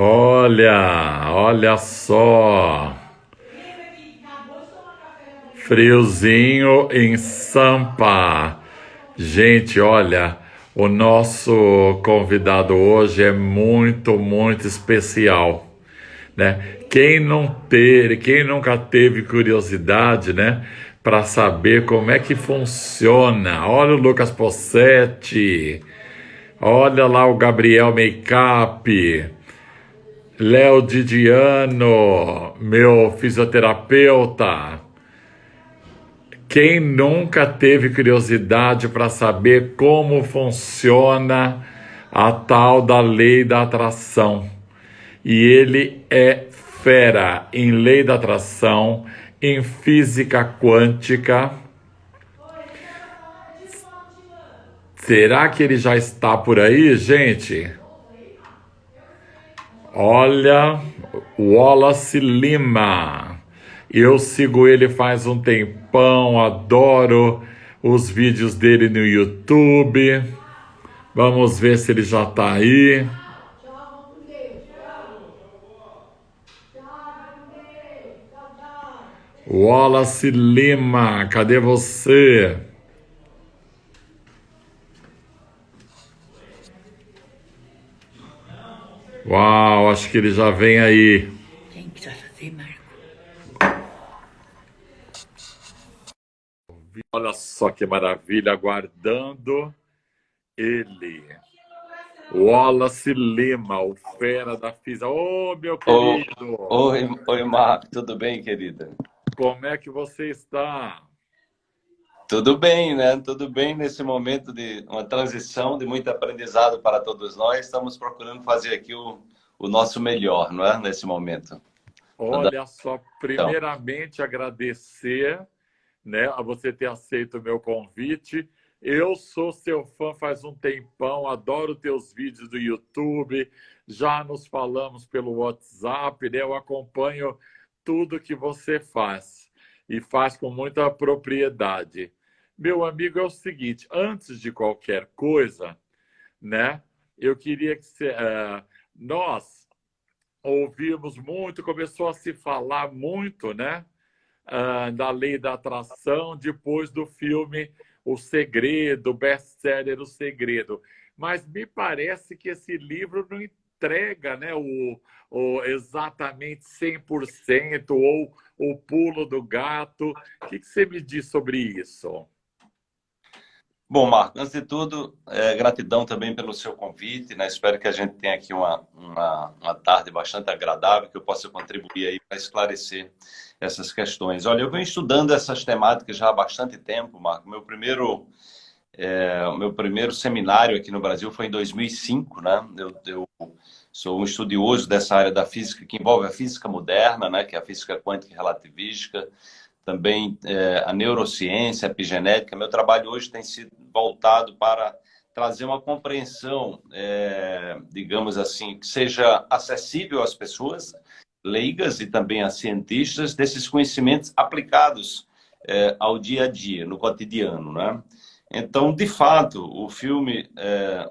Olha, olha só. Friozinho em Sampa. Gente, olha, o nosso convidado hoje é muito, muito especial, né? Quem não ter, quem nunca teve curiosidade, né, para saber como é que funciona. Olha o Lucas Possetti. Olha lá o Gabriel Makeup. Léo Didiano, meu fisioterapeuta. Quem nunca teve curiosidade para saber como funciona a tal da lei da atração? E ele é fera em lei da atração, em física quântica. Será que ele já está por aí, gente? Olha, Wallace Lima. Eu sigo ele faz um tempão, adoro os vídeos dele no YouTube. Vamos ver se ele já está aí. Wallace Lima, cadê você? Uau, acho que ele já vem aí. Tem que fazer, Marco. Olha só que maravilha, aguardando ele. Wallace Lima, o fera da FISA. Ô, oh, meu querido! Oi, oi, Marco, tudo bem, querida? Como é que você está? Tudo bem, né? Tudo bem nesse momento de uma transição, de muito aprendizado para todos nós. Estamos procurando fazer aqui o, o nosso melhor, não é? Nesse momento. Olha só, primeiramente agradecer né, a você ter aceito o meu convite. Eu sou seu fã faz um tempão, adoro teus vídeos do YouTube, já nos falamos pelo WhatsApp, né? eu acompanho tudo que você faz e faz com muita propriedade. Meu amigo, é o seguinte, antes de qualquer coisa, né, eu queria que você, uh, nós ouvimos muito, começou a se falar muito, né, uh, da lei da atração depois do filme O Segredo, best-seller O Segredo. Mas me parece que esse livro não entrega né, o, o exatamente 100% ou o pulo do gato. O que, que você me diz sobre isso? Bom, Marco, antes de tudo, é, gratidão também pelo seu convite, né? Espero que a gente tenha aqui uma, uma, uma tarde bastante agradável, que eu possa contribuir aí para esclarecer essas questões. Olha, eu venho estudando essas temáticas já há bastante tempo, Marco. Meu primeiro, é, meu primeiro seminário aqui no Brasil foi em 2005, né? Eu, eu sou um estudioso dessa área da física que envolve a física moderna, né? Que é a física quântica e relativística também é, a neurociência, a epigenética. Meu trabalho hoje tem sido voltado para trazer uma compreensão, é, digamos assim, que seja acessível às pessoas leigas e também a cientistas desses conhecimentos aplicados é, ao dia a dia, no cotidiano, né? Então, de fato, o filme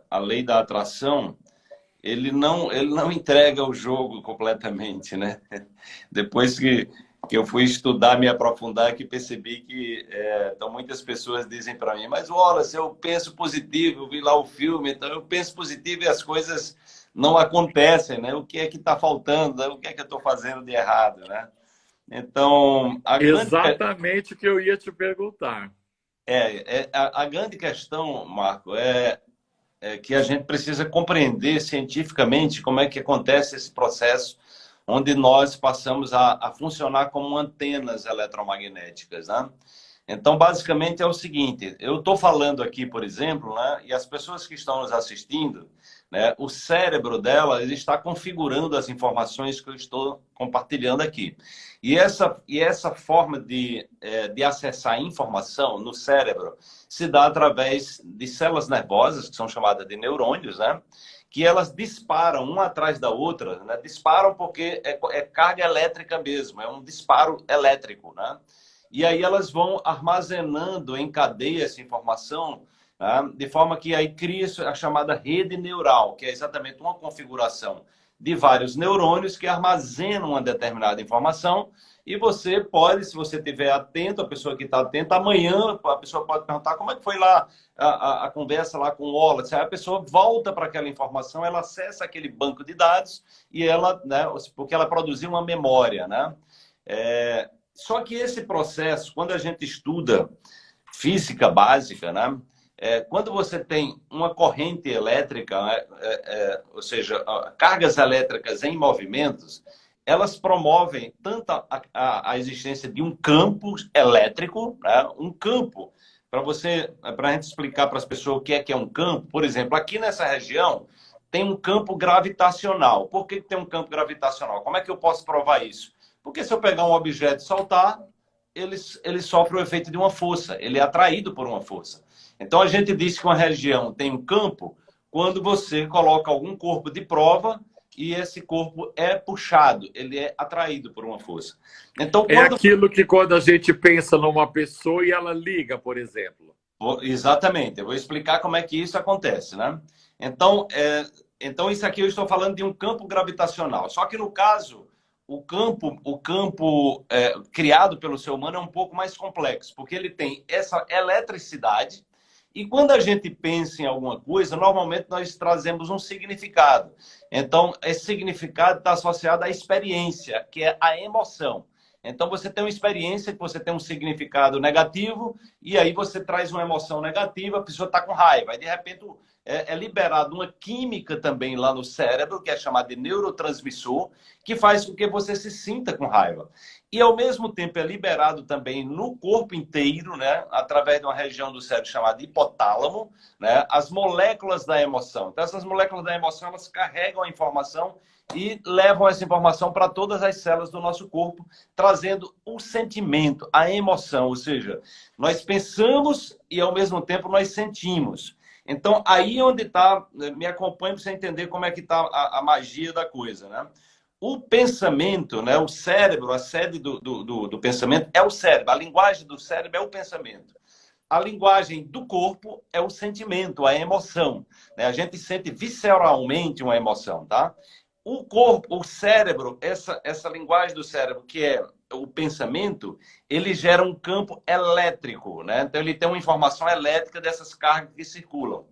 A Lei da Atração, ele não, ele não entrega o jogo completamente, né? Depois que que eu fui estudar, me aprofundar, que percebi que é, então muitas pessoas dizem para mim, mas olha, se eu penso positivo, eu vi lá o filme, então eu penso positivo e as coisas não acontecem, né? O que é que está faltando? O que é que eu estou fazendo de errado, né? Então, exatamente grande... o que eu ia te perguntar. É, é a, a, grande questão, Marco, é, é que a gente precisa compreender cientificamente como é que acontece esse processo onde nós passamos a, a funcionar como antenas eletromagnéticas, né? Então, basicamente é o seguinte, eu estou falando aqui, por exemplo, né, e as pessoas que estão nos assistindo, né, o cérebro dela está configurando as informações que eu estou compartilhando aqui. E essa, e essa forma de, é, de acessar informação no cérebro se dá através de células nervosas, que são chamadas de neurônios, né? Que elas disparam uma atrás da outra, né? disparam porque é, é, carga elétrica mesmo, é um disparo elétrico. Né? E aí elas vão armazenando em cadeia essa informação, né? de forma que aí cria a chamada rede neural, que é exatamente uma configuração de vários neurônios que armazenam uma determinada informação e você pode, se você estiver atento, a pessoa que está atenta, amanhã a pessoa pode perguntar como é que foi lá a, a, a conversa lá com o Wallace. Aí a pessoa volta para aquela informação, ela acessa aquele banco de dados e ela, né, porque ela produziu uma memória, né? É, só que esse processo, quando a gente estuda física básica, né? É, quando você tem uma corrente elétrica, né, é, é, ou seja, cargas elétricas em movimentos, elas promovem tanto a, a, a existência de um campo elétrico, né? um campo, para você, para a gente explicar para as pessoas o que é que é um campo, por exemplo, aqui nessa região tem um campo gravitacional. Por que tem um campo gravitacional? Como é que eu posso provar isso? Porque se eu pegar um objeto e soltar, ele, ele sofre o efeito de uma força, ele é atraído por uma força. Então a gente diz que uma região tem um campo quando você coloca algum corpo de prova e esse corpo é puxado, ele é atraído por uma força. Então, é quando... É aquilo que quando a gente pensa numa pessoa e ela liga, por exemplo. Exatamente, eu vou explicar como é que isso acontece, né? Então, é... então isso aqui eu estou falando de um campo gravitacional. Só que no caso, o campo, o campo é, criado pelo ser humano é um pouco mais complexo, porque ele tem essa eletricidade, e quando a gente pensa em alguma coisa, normalmente nós trazemos um significado. Então, esse significado está associado à experiência, que é a emoção. Então, você tem uma experiência que você tem um significado negativo, e aí você traz uma emoção negativa, a pessoa está com raiva. Aí, de repente, é, é liberada uma química também lá no cérebro, que é chamada de neurotransmissor, que faz com que você se sinta com raiva e ao mesmo tempo é liberado também no corpo inteiro, né, através de uma região do cérebro chamada hipotálamo, né, as moléculas da emoção. Então essas moléculas da emoção elas carregam a informação e levam essa informação para todas as células do nosso corpo, trazendo o sentimento, a emoção, ou seja, nós pensamos e ao mesmo tempo nós sentimos. Então aí onde está, me acompanhe para você entender como é que está a, a magia da coisa, né? O pensamento, né, o cérebro, a sede do, do, do, pensamento é o cérebro. A linguagem do cérebro é o pensamento. A linguagem do corpo é o sentimento, a emoção. Né? A gente sente visceralmente uma emoção, tá? O corpo, o cérebro, essa, essa linguagem do cérebro, que é o pensamento, ele gera um campo elétrico, né? Então ele tem uma informação elétrica dessas cargas que circulam.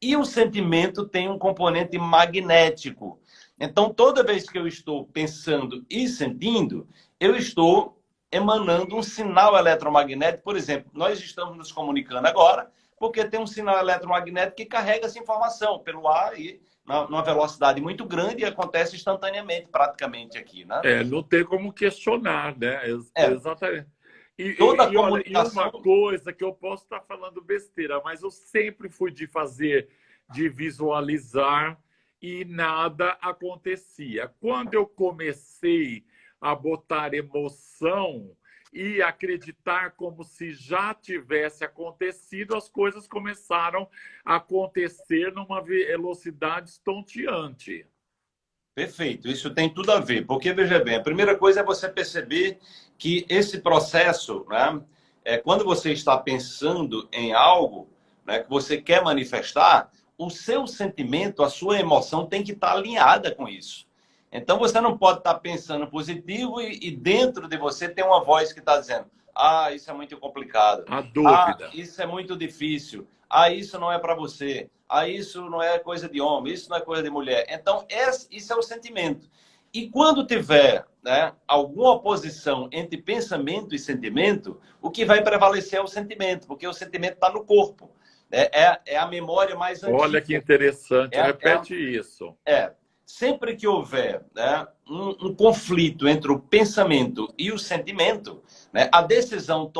E o sentimento tem um componente magnético, então, toda vez que eu estou pensando e sentindo, eu estou emanando um sinal eletromagnético. Por exemplo, nós estamos nos comunicando agora porque tem um sinal eletromagnético que carrega essa informação pelo ar e numa velocidade muito grande e acontece instantaneamente, praticamente aqui, né? É, não tem como questionar, né? É. Exatamente. E, Toda e, comunicação... e uma coisa que eu posso estar falando besteira, mas eu sempre fui de fazer, de visualizar e nada acontecia. Quando eu comecei a botar emoção e acreditar como se já tivesse acontecido, as coisas começaram a acontecer numa velocidade estonteante. Perfeito, isso tem tudo a ver, porque veja bem, a primeira coisa é você perceber que esse processo, né, é quando você está pensando em algo né, que você quer manifestar, o seu sentimento, a sua emoção tem que estar alinhada com isso. Então você não pode estar pensando positivo e, e dentro de você tem uma voz que está dizendo: ah, isso é muito complicado. A dúvida. Ah, isso é muito difícil. Ah, isso não é para você. Ah, isso não é coisa de homem. Isso não é coisa de mulher. Então esse, isso é o sentimento. E quando tiver né, alguma oposição entre pensamento e sentimento, o que vai prevalecer é o sentimento, porque o sentimento está no corpo. É, é, é, a memória mais antiga. Olha que interessante, é, repete isso. É, sempre que houver né, um, um, conflito entre o pensamento e o sentimento, né, a decisão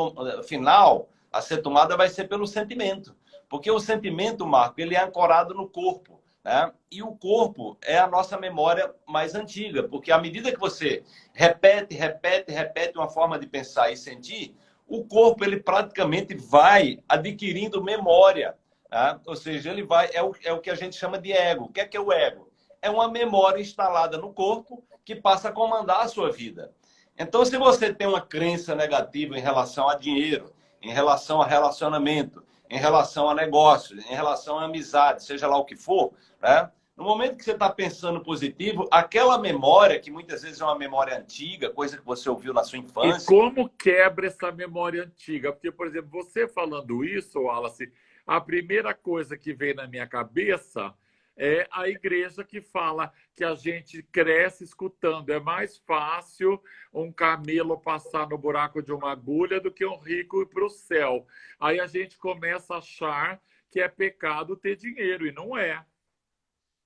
final a ser tomada vai ser pelo sentimento. Porque o sentimento, Marco, ele é ancorado no corpo. Né? E o corpo é a nossa memória mais antiga, porque à medida que você repete, repete, repete uma forma de pensar e sentir, o corpo ele praticamente vai adquirindo memória. Tá? Ou seja, ele vai é o, é o que a gente chama de ego. O que é que é o ego? É uma memória instalada no corpo que passa a comandar a sua vida. Então, se você tem uma crença negativa em relação a dinheiro, em relação a relacionamento, em relação a negócios, em relação a amizade, seja lá o que for, né? No momento que você está pensando positivo, aquela memória, que muitas vezes é uma memória antiga, coisa que você ouviu na sua infância. E como quebra essa memória antiga? Porque, por exemplo, você falando isso, Wallace, a primeira coisa que vem na minha cabeça é a igreja que fala que a gente cresce escutando. É mais fácil um camelo passar no buraco de uma agulha do que um rico ir para o céu. Aí a gente começa a achar que é pecado ter dinheiro, e não é.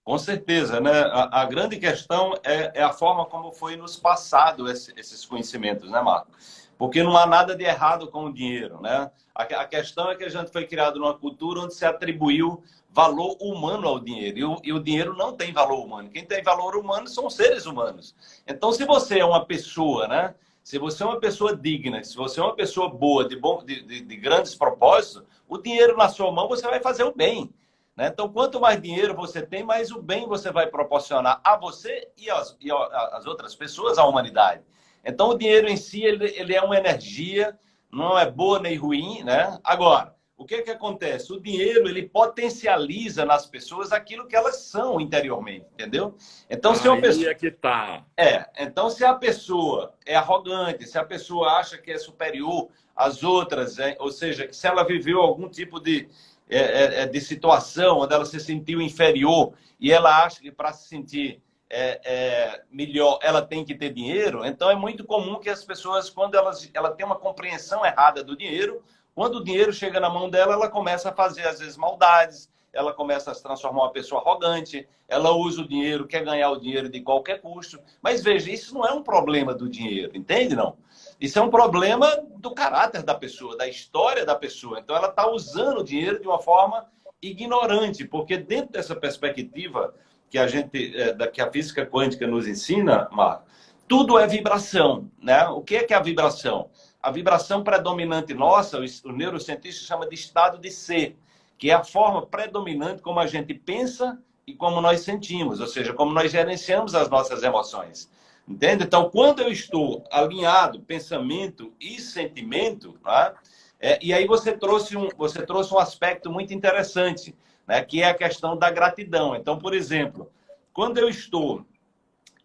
Com certeza, né? A, a grande questão é, é, a forma como foi nos passado esse, esses conhecimentos, né, Marco? Porque não há nada de errado com o dinheiro, né? A, a, questão é que a gente foi criado numa cultura onde se atribuiu valor humano ao dinheiro. E o, e o dinheiro não tem valor humano. Quem tem valor humano são os seres humanos. Então, se você é uma pessoa, né? Se você é uma pessoa digna, se você é uma pessoa boa, de, bom, de, de, de grandes propósitos, o dinheiro na sua mão você vai fazer o bem. Né? Então, quanto mais dinheiro você tem, mais o bem você vai proporcionar a você e as, e as outras pessoas, à humanidade. Então, o dinheiro em si, ele, ele é uma energia, não é boa nem ruim, né? Agora, o que, que acontece? O dinheiro, ele potencializa nas pessoas aquilo que elas são interiormente, entendeu? Então, se uma pessoa... é que tá. É, então se a pessoa é arrogante, se a pessoa acha que é superior às outras, é, ou seja, se ela viveu algum tipo de, é, é, é, de situação onde ela se sentiu inferior e ela acha que para se sentir é, é, melhor ela tem que ter dinheiro, então é muito comum que as pessoas, quando elas, ela tem uma compreensão errada do dinheiro, quando o dinheiro chega na mão dela, ela começa a fazer, às vezes, maldades, ela começa a se transformar uma pessoa arrogante, ela usa o dinheiro, quer ganhar o dinheiro de qualquer custo. Mas veja, isso não é um problema do dinheiro, entende não? Isso é um problema do caráter da pessoa, da história da pessoa. Então, ela está usando o dinheiro de uma forma ignorante, porque dentro dessa perspectiva que a gente, é, que a física quântica nos ensina, Marco, tudo é vibração, né? O que é que é a vibração? A vibração predominante nossa, o neurocientista chama de estado de ser, que é a forma predominante como a gente pensa e como nós sentimos, ou seja, como nós gerenciamos as nossas emoções. Entende? Então, quando eu estou alinhado pensamento e sentimento, né? é, e aí você trouxe, um, você trouxe um aspecto muito interessante, né? que é a questão da gratidão. Então, por exemplo, quando eu estou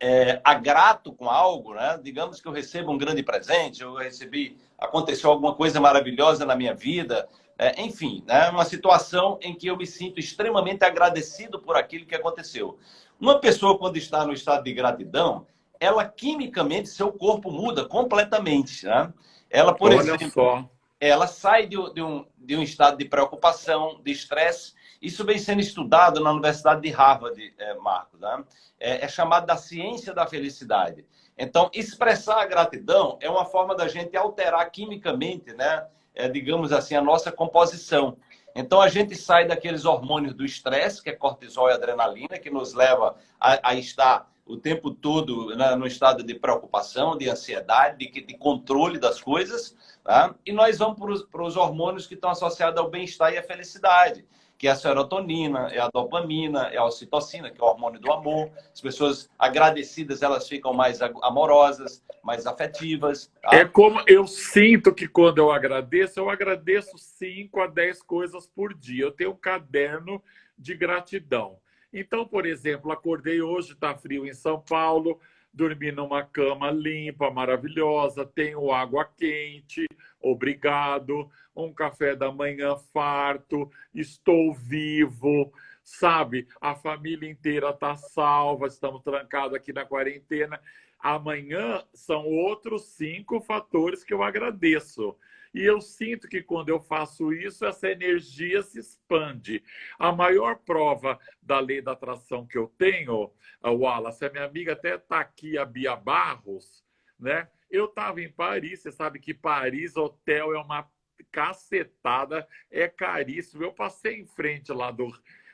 é, agrato com algo, né? digamos que eu recebo um grande presente, eu recebi, aconteceu alguma coisa maravilhosa na minha vida, é, enfim, né? uma situação em que eu me sinto extremamente agradecido por aquilo que aconteceu. Uma pessoa, quando está no estado de gratidão, ela quimicamente, seu corpo muda completamente. Né? Ela, por Olha exemplo, só. ela sai de, de, um, de um estado de preocupação, de estresse. Isso vem sendo estudado na Universidade de Harvard, é, Marcos. Né? É, é chamado da ciência da felicidade. Então, expressar a gratidão é uma forma da gente alterar quimicamente, né? É, digamos assim, a nossa composição. Então, a gente sai daqueles hormônios do estresse, que é cortisol e adrenalina, que nos leva a, a estar o tempo todo no estado de preocupação, de ansiedade, de, de controle das coisas, tá? e nós vamos para os hormônios que estão associados ao bem-estar e à felicidade, que é a serotonina, é a dopamina, é a ocitocina, que é o hormônio do amor. As pessoas agradecidas, elas ficam mais amorosas, mais afetivas. Tá? É como eu sinto que quando eu agradeço, eu agradeço 5 a 10 coisas por dia. Eu tenho um caderno de gratidão. Então, por exemplo, acordei hoje, está frio em São Paulo, dormi numa cama limpa, maravilhosa, tenho água quente, obrigado, um café da manhã farto, estou vivo, sabe? A família inteira está salva, estamos trancados aqui na quarentena. Amanhã são outros cinco fatores que eu agradeço. E eu sinto que quando eu faço isso, essa energia se expande. A maior prova da lei da atração que eu tenho, Wallace, a minha amiga até está aqui, a Bia Barros, né? Eu estava em Paris, você sabe que Paris, hotel é uma cacetada, é caríssimo. Eu passei em frente lá do,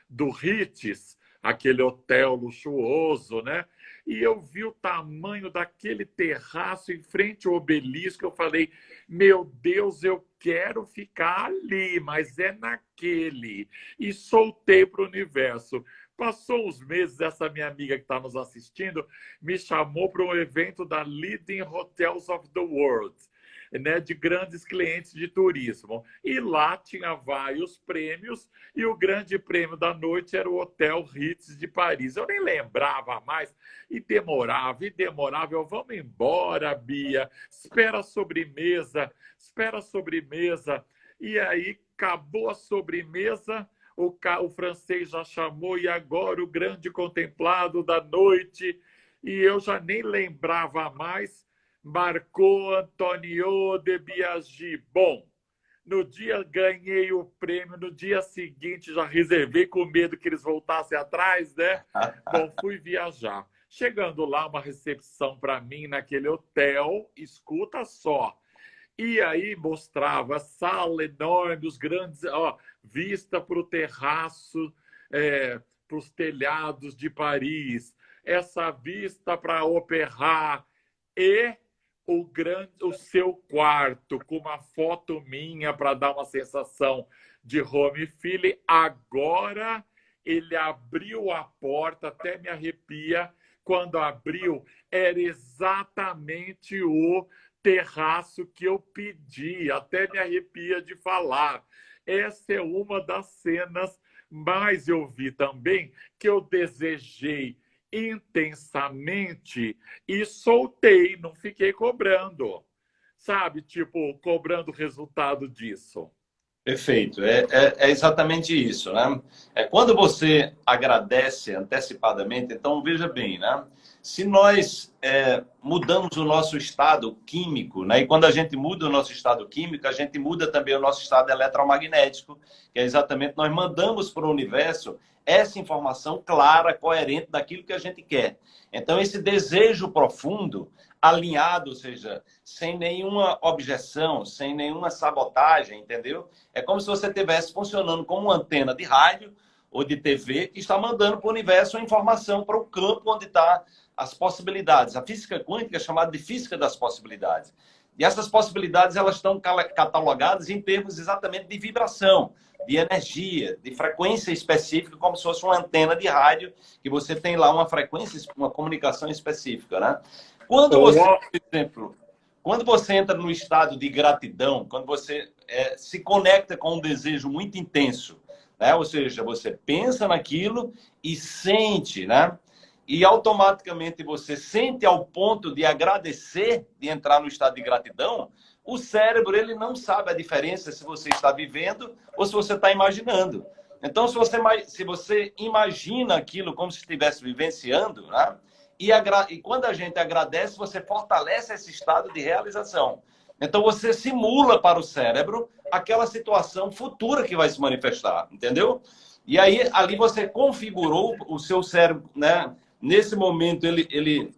do Ritz, aquele hotel luxuoso, né? E eu vi o tamanho daquele terraço em frente ao obelisco. Eu falei, meu Deus, eu quero ficar ali, mas é naquele. E soltei para o universo. Passou uns meses, essa minha amiga que está nos assistindo me chamou para um evento da Leading Hotels of the World. Né, de grandes clientes de turismo. E lá tinha vários prêmios, e o grande prêmio da noite era o Hotel Ritz de Paris. Eu nem lembrava mais, e demorava, e demorava. Eu, vamos embora, Bia, espera a sobremesa, espera a sobremesa. E aí acabou a sobremesa, o, o francês já chamou, e agora o grande contemplado da noite, e eu já nem lembrava mais Marcou Antonio de Biagi. Bom, no dia ganhei o prêmio, no dia seguinte já reservei com medo que eles voltassem atrás, né? Bom, fui viajar. Chegando lá, uma recepção para mim naquele hotel, escuta só. E aí mostrava sala enorme, os grandes, ó, vista para o terraço, é, para os telhados de Paris, essa vista para Opéra e o, grande, o seu quarto com uma foto minha para dar uma sensação de home feeling. Agora ele abriu a porta, até me arrepia. Quando abriu, era exatamente o terraço que eu pedi, até me arrepia de falar. Essa é uma das cenas mais eu vi também que eu desejei intensamente e soltei, não fiquei cobrando. Sabe, tipo, cobrando o resultado disso. Perfeito, é, é, é, exatamente isso, né? É quando você agradece antecipadamente, então veja bem, né? Se nós é, mudamos o nosso estado químico, né? E quando a gente muda o nosso estado químico, a gente muda também o nosso estado eletromagnético, que é exatamente nós mandamos para o universo essa informação clara, coerente daquilo que a gente quer. Então, esse desejo profundo, alinhado, ou seja, sem nenhuma objeção, sem nenhuma sabotagem, entendeu? É como se você estivesse funcionando como uma antena de rádio ou de TV que está mandando para o universo a informação para o campo onde está as possibilidades. A física quântica é chamada de física das possibilidades. E essas possibilidades elas estão catalogadas em termos exatamente de vibração de energia, de frequência específica, como se fosse uma antena de rádio, que você tem lá uma frequência, uma comunicação específica, né? Quando você, por exemplo, quando você entra no estado de gratidão, quando você é, se conecta com um desejo muito intenso, né? Ou seja, você pensa naquilo e sente, né? E automaticamente você sente ao ponto de agradecer, de entrar no estado de gratidão, o cérebro ele não sabe a diferença se você está vivendo ou se você está imaginando. Então, se você, se você imagina aquilo como se estivesse vivenciando, né? E, e quando a gente agradece, você fortalece esse estado de realização. Então, você simula para o cérebro aquela situação futura que vai se manifestar, entendeu? E aí, ali você configurou o seu cérebro, né? Nesse momento, ele, ele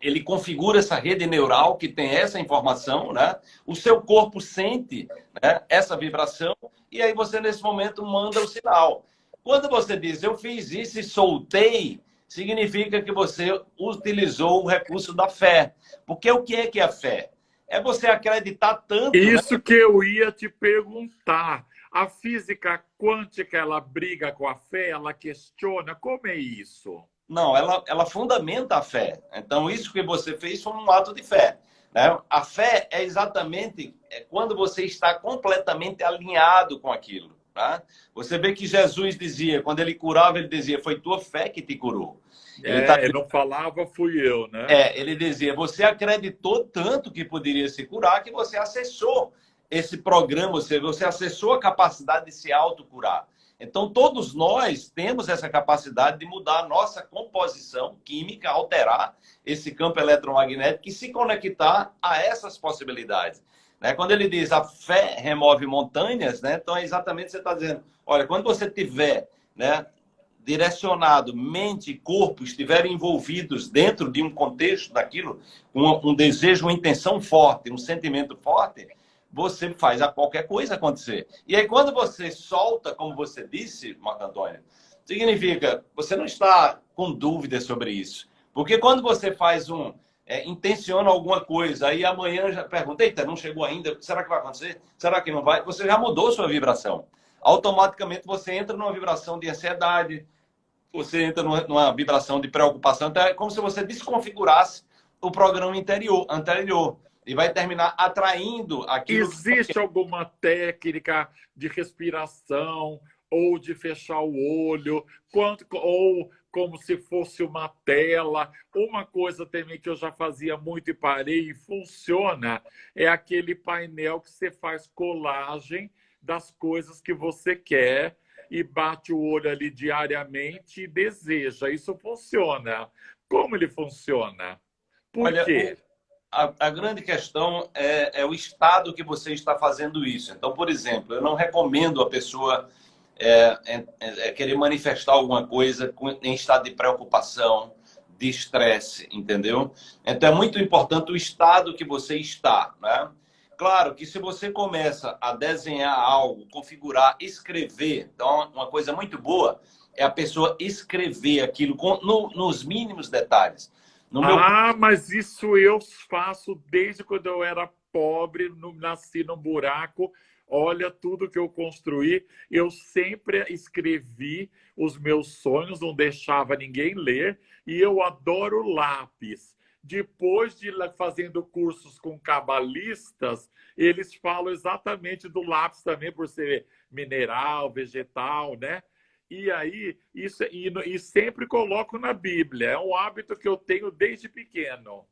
ele configura essa rede neural que tem essa informação, né? O seu corpo sente né, essa vibração e aí você, nesse momento, manda o sinal. Quando você diz, eu fiz isso e soltei, significa que você utilizou o recurso da fé. Porque o que é que é a fé? É você acreditar tanto... Né? Isso né? que eu ia te perguntar. A física quântica, ela briga com a fé, ela questiona. Como é isso? Não, ela, ela fundamenta a fé. Então, isso que você fez foi um ato de fé. Né? A fé é exatamente é quando você está completamente alinhado com aquilo. Tá? Você vê que Jesus dizia, quando ele curava, ele dizia, foi tua fé que te curou. Ele, é, tá... ele não falava, fui eu, né? É, ele dizia, você acreditou tanto que poderia se curar que você acessou esse programa, você, você acessou a capacidade de se autocurar. Então, todos nós temos essa capacidade de mudar a nossa composição química, alterar esse campo eletromagnético e se conectar a essas possibilidades. Né? Quando ele diz a fé remove montanhas, né? então é exatamente você está dizendo: olha, quando você tiver né, direcionado, mente e corpo estiverem envolvidos dentro de um contexto daquilo, um, um desejo, uma intenção forte, um sentimento forte, você faz a qualquer coisa acontecer. E aí, quando você solta, como você disse, Marco Antônio, significa você não está com dúvidas sobre isso. Porque quando você faz um. É, intenciona alguma coisa, aí amanhã já pergunta, eita, não chegou ainda, será que vai acontecer? Será que não vai? Você já mudou sua vibração. Automaticamente você entra numa vibração de ansiedade, você entra numa vibração de preocupação, então é como se você desconfigurasse o programa interior, anterior. e vai terminar atraindo aquilo. Existe que... alguma técnica de respiração ou de fechar o olho, quanto, ou como se fosse uma tela. Uma coisa também que eu já fazia muito e parei e funciona é aquele painel que você faz colagem das coisas que você quer e bate o olho ali diariamente e deseja. Isso funciona. Como ele funciona? Por Olha, quê? A, a, grande questão é, é, o estado que você está fazendo isso. Então, por exemplo, eu não recomendo a pessoa é, é, é querer manifestar alguma coisa em estado de preocupação, de estresse, entendeu? Então, é muito importante o estado que você está, né? Claro que se você começa a desenhar algo, configurar, escrever, então uma coisa muito boa é a pessoa escrever aquilo com, no, nos mínimos detalhes. No. Ah, mas isso eu faço desde quando eu era pobre, no, nasci num buraco. Olha tudo que eu construí. Eu sempre escrevi os meus sonhos, não deixava ninguém ler. E eu adoro lápis. Depois de fazendo cursos com cabalistas, eles falam exatamente do lápis também, por ser mineral, vegetal, né? E aí, isso, e, e sempre coloco na Bíblia. É um hábito que eu tenho desde pequeno.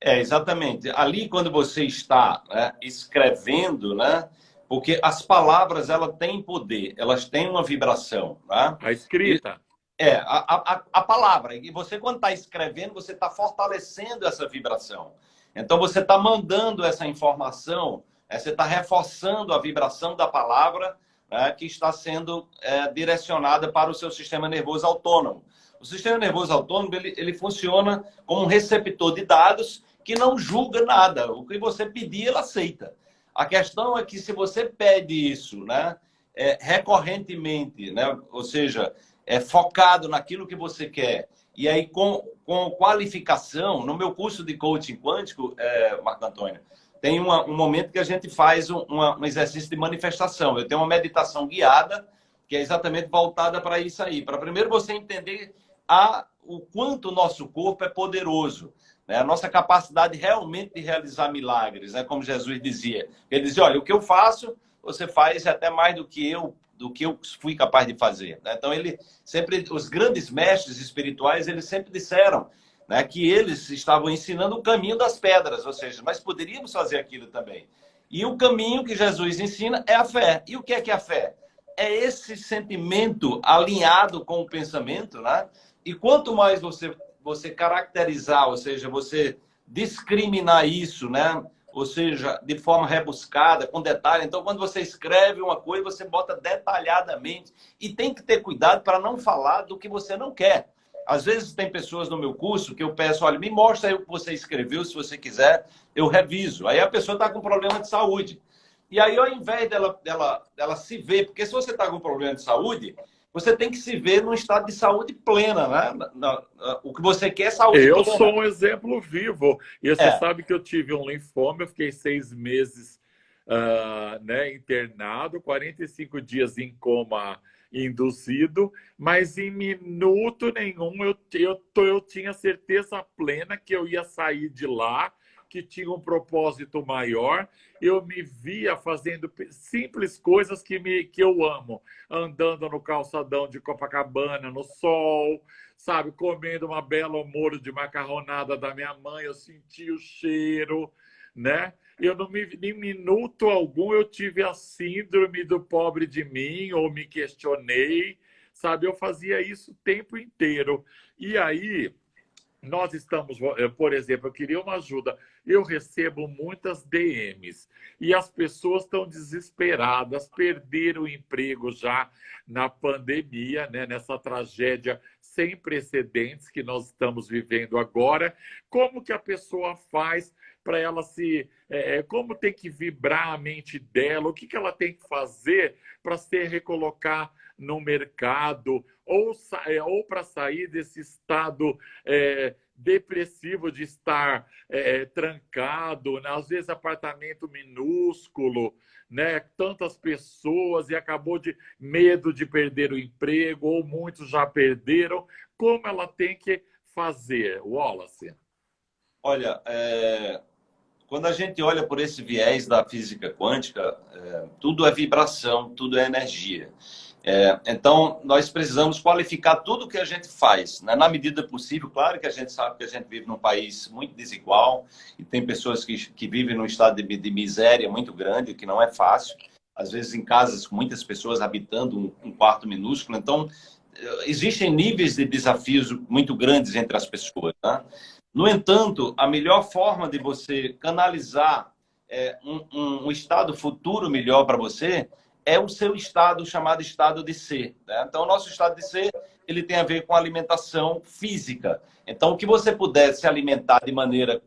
É, exatamente. Ali, quando você está né, escrevendo, né? Porque as palavras, elas têm poder, elas têm uma vibração. Né? A escrita. É, a, a, a palavra. E você, quando está escrevendo, você está fortalecendo essa vibração. Então, você está mandando essa informação, é, você está reforçando a vibração da palavra né, que está sendo é, direcionada para o seu sistema nervoso autônomo. O sistema nervoso autônomo ele, ele funciona como um receptor de dados que não julga nada. O que você pedir, ele aceita. A questão é que se você pede isso né, é, recorrentemente, né, ou seja, é focado naquilo que você quer. E aí, com, com qualificação, no meu curso de coaching quântico, é, Marco Antônio, tem uma, um momento que a gente faz um, uma, um exercício de manifestação. Eu tenho uma meditação guiada, que é exatamente voltada para isso aí. Para primeiro você entender a, o quanto o nosso corpo é poderoso. Né? A nossa capacidade realmente de realizar milagres, né? como Jesus dizia. Ele dizia, olha, o que eu faço, você faz até mais do que eu do que eu fui capaz de fazer. Né? Então, ele sempre, os grandes mestres espirituais, eles sempre disseram né, que eles estavam ensinando o caminho das pedras, ou seja, mas poderíamos fazer aquilo também. E o caminho que Jesus ensina é a fé. E o que é que é a fé? É esse sentimento alinhado com o pensamento, né? E quanto mais você você caracterizar, ou seja, você discriminar isso, né? ou seja, de forma rebuscada, com detalhe. Então, quando você escreve uma coisa, você bota detalhadamente e tem que ter cuidado para não falar do que você não quer. Às vezes tem pessoas no meu curso que eu peço, olha, me mostra aí o que você escreveu, se você quiser, eu reviso. Aí a pessoa está com problema de saúde. E aí, ao invés dela, dela, dela se ver, porque se você está com problema de saúde, você tem que se ver num estado de saúde plena, né? o que você quer é saúde eu plena. Eu sou um exemplo vivo. E você é. sabe que eu tive um linfoma, eu fiquei seis meses uh, né, internado, 45 dias em coma induzido, mas em minuto nenhum eu, eu, eu tinha certeza plena que eu ia sair de lá que tinha um propósito maior. Eu me via fazendo simples coisas que, me, que eu amo. Andando no calçadão de Copacabana, no sol, sabe? Comendo uma bela molho de macarronada da minha mãe, eu senti o cheiro, né? Eu não me, em minuto algum eu tive a síndrome do pobre de mim ou me questionei, sabe? Eu fazia isso o tempo inteiro. E aí, nós estamos, eh, por exemplo, eu queria uma ajuda. Eu recebo muitas DMs e as pessoas estão desesperadas, perderam o emprego já na pandemia, né, nessa tragédia sem precedentes que nós estamos vivendo agora. Como que a pessoa faz para ela se. É, como tem que vibrar a mente dela? O que, que ela tem que fazer para se recolocar no mercado? Ou, é, ou para sair desse estado é, depressivo de estar é, trancado, né? às vezes apartamento minúsculo, né? tantas pessoas e acabou de medo de perder o emprego, ou muitos já perderam. Como ela tem que fazer, Wallace? Olha, é... quando a gente olha por esse viés da física quântica, é, tudo é vibração, tudo é energia. É, então, nós precisamos qualificar tudo que a gente faz, né? na medida possível. Claro que a gente sabe que a gente vive num país muito desigual e tem pessoas que, que vivem num estado de, de miséria muito grande, que não é fácil. Às vezes em casas com muitas pessoas habitando um, um quarto minúsculo. Então, existem níveis de desafios muito grandes entre as pessoas. Né? No entanto, a melhor forma de você canalizar é, um, um, um estado futuro melhor para você é o seu estado chamado estado de ser. Né? Então, o nosso estado de ser ele tem a ver com alimentação física. Então, o que você puder se alimentar de maneira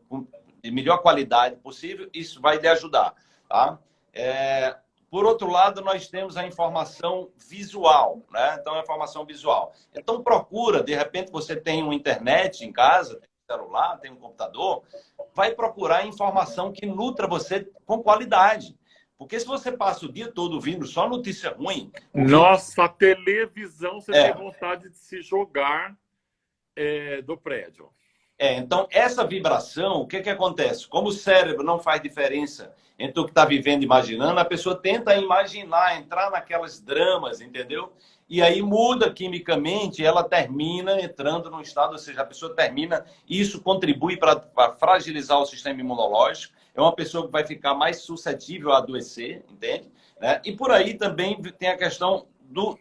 de melhor qualidade possível, isso vai lhe ajudar. Tá? É, por outro lado, nós temos a informação visual, né? Então, a informação visual. Então, procura, de repente, você tem uma internet em casa, tem um celular, tem um computador, vai procurar informação que nutra você com qualidade. Porque se você passa o dia todo ouvindo só notícia ruim. Nossa, a televisão você é. tem vontade de se jogar é, do prédio. É, então, essa vibração, o que, que acontece? Como o cérebro não faz diferença entre o que está vivendo e imaginando, a pessoa tenta imaginar, entrar naquelas dramas, entendeu? E aí muda quimicamente, ela termina entrando num estado, ou seja, a pessoa termina, isso contribui para fragilizar o sistema imunológico, é uma pessoa que vai ficar mais suscetível a adoecer, entende? Né? E por aí também tem a questão do,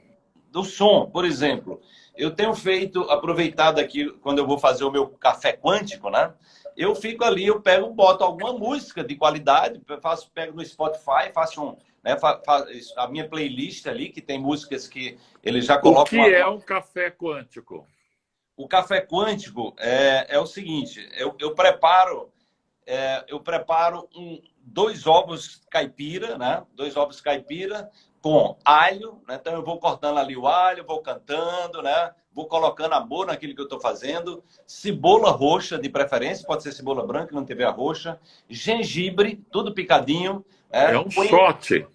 do som, por exemplo. Eu tenho feito, aproveitado aqui, quando eu vou fazer o meu café quântico, né? Eu fico ali, eu pego, boto alguma música de qualidade, faço, pego no Spotify, faço um, né, a minha playlist ali, que tem músicas que ele já coloca... O que uma... é um café quântico? O café quântico é, é o seguinte, eu, eu preparo é, eu preparo um, dois ovos caipira, né? Dois ovos caipira com alho, né? Então eu vou cortando ali o alho, vou cantando, né? Vou colocando amor naquilo que eu estou fazendo. Cebola roxa, de preferência, pode ser cebola branca, não tiver a roxa. Gengibre, tudo picadinho. É, é um Coentro, shot.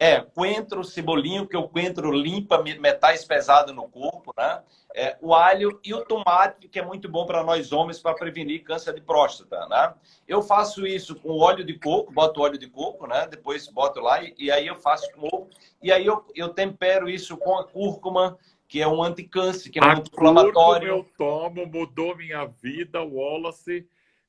É, coentro, cebolinho, que o coentro limpa metais pesados no corpo, né? é, o alho e o tomate, que é muito bom para nós homens para prevenir câncer de próstata, né? Eu faço isso com óleo de coco, boto óleo de coco, né? Depois boto lá e, e aí eu faço com ovo. E aí eu, eu tempero isso com a cúrcuma, que é um anticâncer, que é um anti-inflamatório. eu tomo, mudou minha vida, Wallace.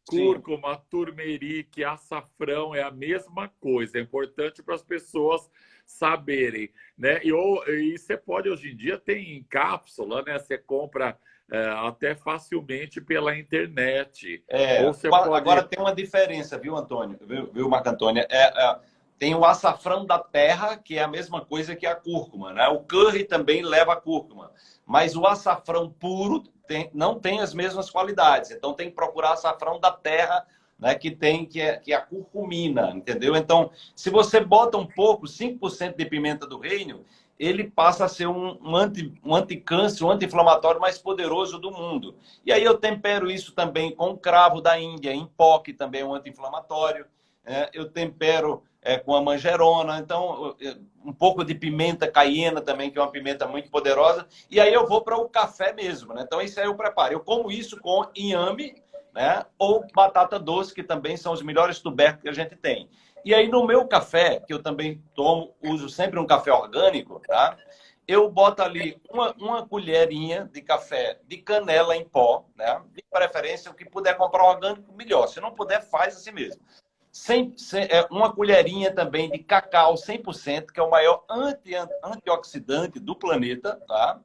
Cúrcuma, Sim. turmeric, açafrão, é a mesma coisa. É importante para as pessoas saberem, né? E, ou, e você pode, hoje em dia, tem em cápsula, né? Você compra é, até facilmente pela internet. É, ou você agora pode... tem uma diferença, viu, Antônio? Viu, viu Marco Antônio? É, é, tem o açafrão da terra, que é a mesma coisa que a cúrcuma, né? O curry também leva cúrcuma, mas o açafrão puro tem, não tem as mesmas qualidades. Então tem que procurar açafrão da terra né, que tem, que é, que é a curcumina, entendeu? Então, se você bota um pouco, 5% de pimenta do reino, ele passa a ser um, um, anti, um anticâncer, um anti-inflamatório mais poderoso do mundo. E aí eu tempero isso também com cravo da Índia, em também é um anti-inflamatório. É, eu tempero é, com a manjerona, então um pouco de pimenta caiena também, que é uma pimenta muito poderosa. E aí eu vou para o café mesmo, né? Então isso aí eu preparo. Eu como isso com inhame, né? Ou batata doce, que também são os melhores tubérculos que a gente tem. E aí no meu café, que eu também tomo, uso sempre um café orgânico, tá? Eu boto ali uma, uma colherinha de café de canela em pó, né? De preferência, o que puder comprar orgânico, melhor. Se não puder, faz assim mesmo. Sem, sem, é, uma colherinha também de cacau 100%, que é o maior anti, antioxidante do planeta, tá?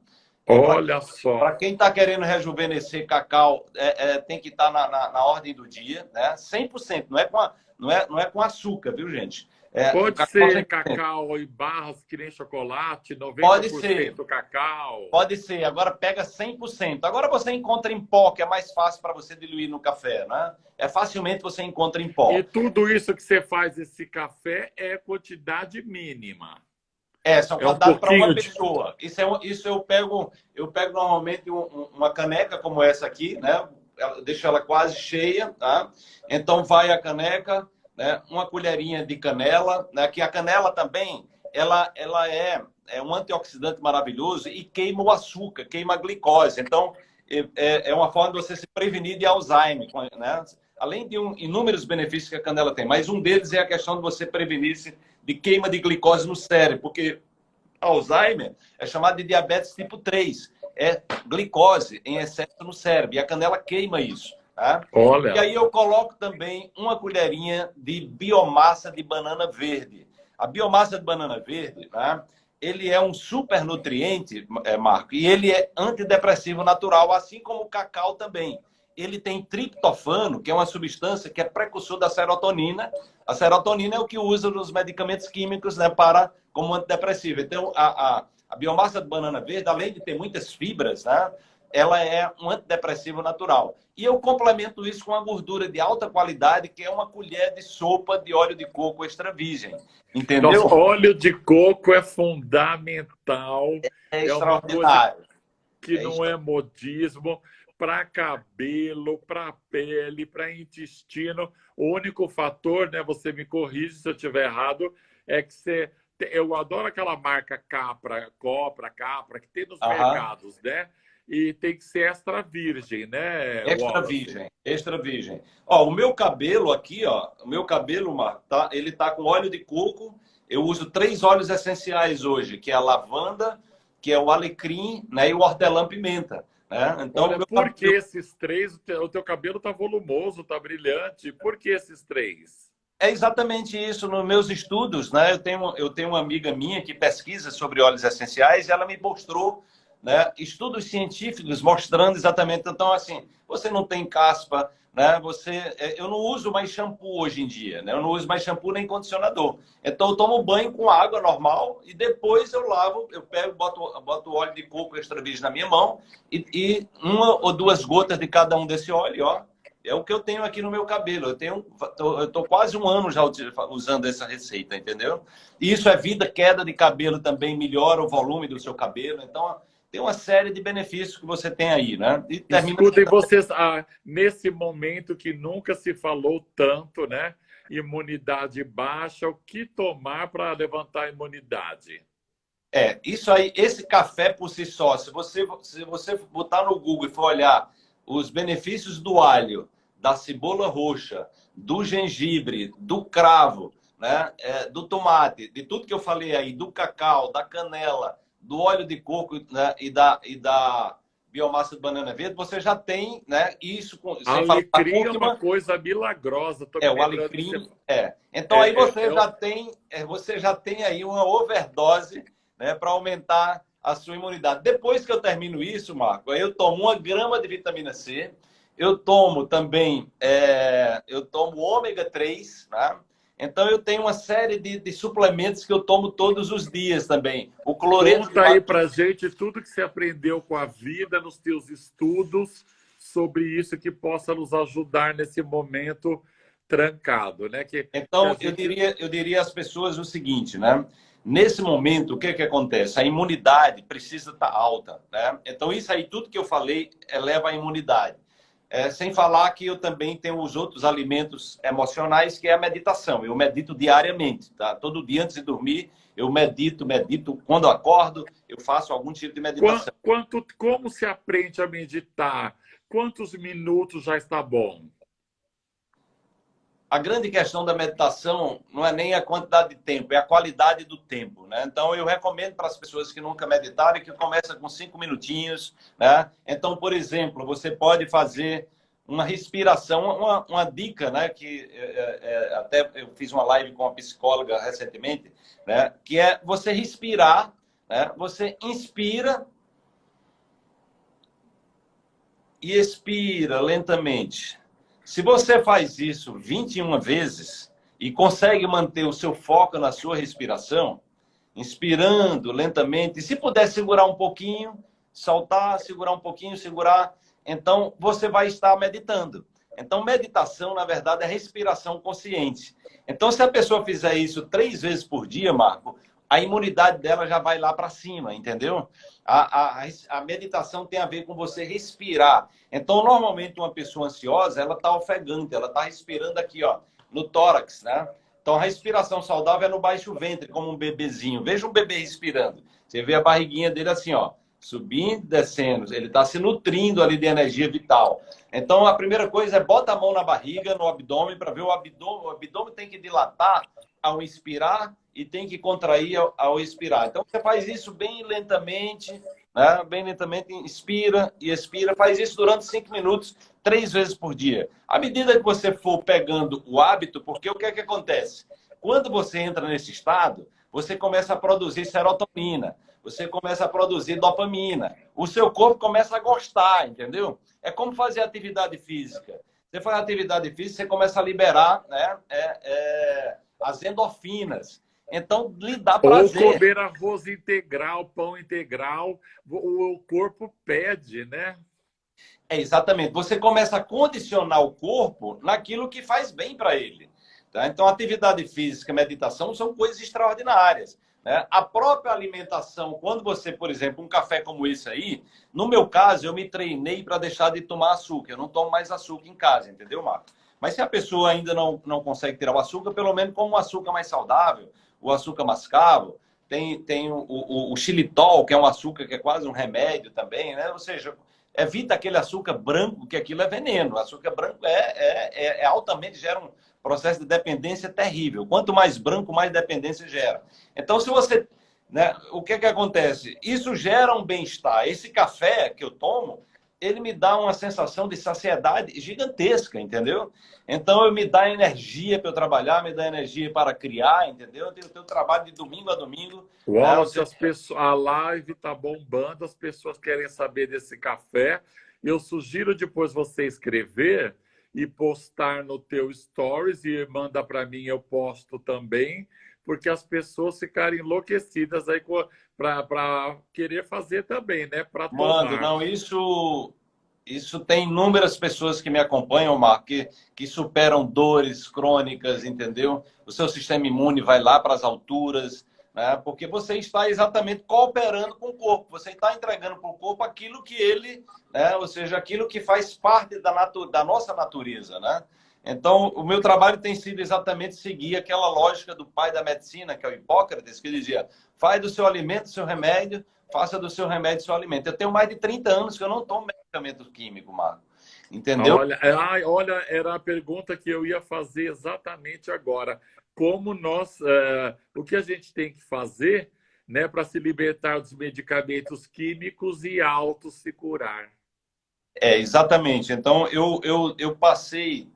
Olha só. Para quem está querendo rejuvenescer cacau, é, é, tem que estar tá na, na, na, ordem do dia, né? 100%. Não é com, a, não é, não é com açúcar, viu, gente? É, Pode ser 100%. cacau em barras que nem chocolate, 90% Pode ser. cacau. Pode ser. Agora pega 100%. Agora você encontra em pó, que é mais fácil para você diluir no café, né? É facilmente você encontra em pó. E tudo isso que você faz esse café é quantidade mínima. É, só é um para uma pessoa. Isso, é, isso eu pego, eu pego normalmente um, uma caneca como essa aqui, né? Eu deixo ela quase cheia, tá? Então vai a caneca, né? Uma colherinha de canela, né? Que a canela também, ela, ela é, é um antioxidante maravilhoso e queima o açúcar, queima a glicose. Então é, é uma forma de você se prevenir de Alzheimer, né? além de um, inúmeros benefícios que a canela tem, mas um deles é a questão de você prevenir-se de queima de glicose no cérebro, porque Alzheimer é chamado de diabetes tipo 3, é glicose em excesso no cérebro, e a canela queima isso. Tá? Olha. E aí eu coloco também uma colherinha de biomassa de banana verde. A biomassa de banana verde, tá? ele é um super nutriente, é, Marco, e ele é antidepressivo natural, assim como o cacau também ele tem triptofano, que é uma substância que é precursor da serotonina. A serotonina é o que usa nos medicamentos químicos né, para como antidepressivo. Então, a, a, a biomassa de banana verde, além de ter muitas fibras, né, ela é um antidepressivo natural. E eu complemento isso com uma gordura de alta qualidade, que é uma colher de sopa de óleo de coco extra virgem. Entendeu? Nossa, óleo de coco é fundamental. É, é extraordinário. que é não é modismo para cabelo, para pele, para intestino. O único fator, né, você me corrige se eu estiver errado, é que você eu adoro aquela marca Capra, Copra, Capra que tem nos mercados, né? E tem que ser extra virgem, né? Extra Wallace? virgem, extra virgem. Ó, o meu cabelo aqui, ó, o meu cabelo, Mar, tá, ele tá com óleo de coco. Eu uso três óleos essenciais hoje, que é a lavanda, que é o alecrim, né, e o hortelã-pimenta. Né? Então, Olha, por cabelo... que esses três? O teu, cabelo está volumoso, está brilhante. Por que esses três? É exatamente isso. Nos meus estudos, né? eu, tenho, eu tenho uma amiga minha que pesquisa sobre óleos essenciais e ela me mostrou né, estudos científicos mostrando exatamente. Então, assim, você não tem caspa, né? Você, é, eu não uso mais shampoo hoje em dia, né? Eu não uso mais shampoo nem condicionador. Então eu tomo banho com água normal e depois eu lavo, eu pego, boto, boto óleo de coco extra virgem na minha mão e, e, uma ou duas gotas de cada um desse óleo, ó. É o que eu tenho aqui no meu cabelo. Eu tenho, eu tô quase um ano já usando essa receita, entendeu? E isso é vida, queda de cabelo também melhora o volume do seu cabelo. Então tem uma série de benefícios que você tem aí, né? E termina... Escutem vocês, ah, nesse momento que nunca se falou tanto, né? Imunidade baixa, o que tomar para levantar a imunidade? É, isso aí, esse café por si só, se você, se você botar no Google e for olhar os benefícios do alho, da cebola roxa, do gengibre, do cravo, né, é, do tomate, de tudo que eu falei aí, do cacau, da canela, do óleo de coco né, e, da, e da biomassa de banana verde, você já tem né, isso. Com, sem alecrim é uma coisa milagrosa. é, o alecrim, você... é. Então é, aí você, é, já tem, é, você já tem aí uma overdose né, para aumentar a sua imunidade. Depois que eu termino isso, Marco, aí eu tomo uma grama de vitamina C, eu tomo também, é, eu tomo ômega 3, né? Então, eu tenho uma série de, de, suplementos que eu tomo todos os dias também. O cloreto... Conta aí para gente tudo que você aprendeu com a vida, nos teus estudos, sobre isso que possa nos ajudar nesse momento trancado, né? Que, então, que gente... eu, diria, eu diria às pessoas o seguinte, né? Nesse momento, o que, que acontece? A imunidade precisa estar alta, né? Então, isso aí, tudo que eu falei, eleva a imunidade. É, sem falar que eu também tenho os outros alimentos emocionais, que é a meditação. Eu medito diariamente, tá? Todo dia antes de dormir, eu medito, medito. Quando acordo, eu faço algum tipo de meditação. Quanto, como se aprende a meditar? Quantos minutos já está bom? A grande questão da meditação não é nem a quantidade de tempo, é a qualidade do tempo. Né? Então, eu recomendo para as pessoas que nunca meditaram que começa com cinco minutinhos. Né? Então, por exemplo, você pode fazer uma respiração, uma, uma dica, né? que é, é, é, até eu fiz uma live com uma psicóloga recentemente, né? que é você respirar, né? você inspira e expira lentamente. Se você faz isso 21 vezes e consegue manter o seu foco na sua respiração, inspirando lentamente, e se puder segurar um pouquinho, soltar, segurar um pouquinho, segurar, então você vai estar meditando. Então, meditação, na verdade, é respiração consciente. Então, se a pessoa fizer isso três vezes por dia, Marco, a imunidade dela já vai lá para cima, entendeu? A, a, a, meditação tem a ver com você respirar. Então, normalmente, uma pessoa ansiosa, ela está ofegante, ela está respirando aqui, ó, no tórax, né? Então, a respiração saudável é no baixo ventre, como um bebezinho. Veja um bebê respirando. Você vê a barriguinha dele assim, ó. subindo, descendo. Ele está se nutrindo ali de energia vital. Então, a primeira coisa é bota a mão na barriga, no abdômen, para ver o abdômen. O abdômen tem que dilatar ao inspirar e tem que contrair ao, ao expirar. Então, você faz isso bem lentamente, né? bem lentamente, inspira e expira. Faz isso durante cinco minutos, três vezes por dia. À medida que você for pegando o hábito, porque o que é que acontece? Quando você entra nesse estado, você começa a produzir serotonina, você começa a produzir dopamina, o seu corpo começa a gostar, entendeu? É como fazer atividade física. Você faz atividade física, você começa a liberar né, é, é, as endorfinas. Então, lhe dá prazer. Ou comer arroz integral, pão integral, o corpo pede, né? É, exatamente. Você começa a condicionar o corpo naquilo que faz bem para ele. Tá? Então, atividade física e meditação são coisas extraordinárias. Né? A própria alimentação, quando você, por exemplo, um café como esse aí, no meu caso, eu me treinei para deixar de tomar açúcar. Eu não tomo mais açúcar em casa, entendeu, Marco? Mas se a pessoa ainda não, não consegue tirar o açúcar, pelo menos como um açúcar mais saudável, o açúcar mascavo, tem, tem o, o, o xilitol, que é um açúcar que é quase um remédio também, né? Ou seja, evita aquele açúcar branco, que aquilo é veneno. O açúcar branco é, é, é, é altamente, gera um processo de dependência terrível. Quanto mais branco, mais dependência gera. Então, se você... Né, o que, é que acontece? Isso gera um bem-estar. Esse café que eu tomo, ele me dá uma sensação de saciedade gigantesca, entendeu? Então, eu me dá energia para eu trabalhar, me dá energia para criar, entendeu? Eu tenho, tenho trabalho de domingo a domingo. Uau, né? as pessoas, a live está bombando, as pessoas querem saber desse café. Eu sugiro depois você escrever e postar no teu stories e manda para mim, eu posto também, porque as pessoas ficarem enlouquecidas aí para querer fazer também, né? Para Mando, não, isso isso tem inúmeras pessoas que me acompanham, Marco, que, que superam dores crônicas, entendeu? O seu sistema imune vai lá para as alturas, né? porque você está exatamente cooperando com o corpo, você está entregando para o corpo aquilo que ele, né? ou seja, aquilo que faz parte da, natu da nossa natureza. Né? Então, o meu trabalho tem sido exatamente seguir aquela lógica do pai da medicina, que é o Hipócrates, que dizia, faz do seu alimento seu remédio, faça do seu remédio seu alimento. Eu tenho mais de 30 anos que eu não tomo medicamento químico, Marco. Entendeu? Olha, olha, era a pergunta que eu ia fazer exatamente agora como nós, uh, o que a gente tem que fazer né, para se libertar dos medicamentos químicos e auto se curar. É, exatamente. Então, eu, eu, eu passei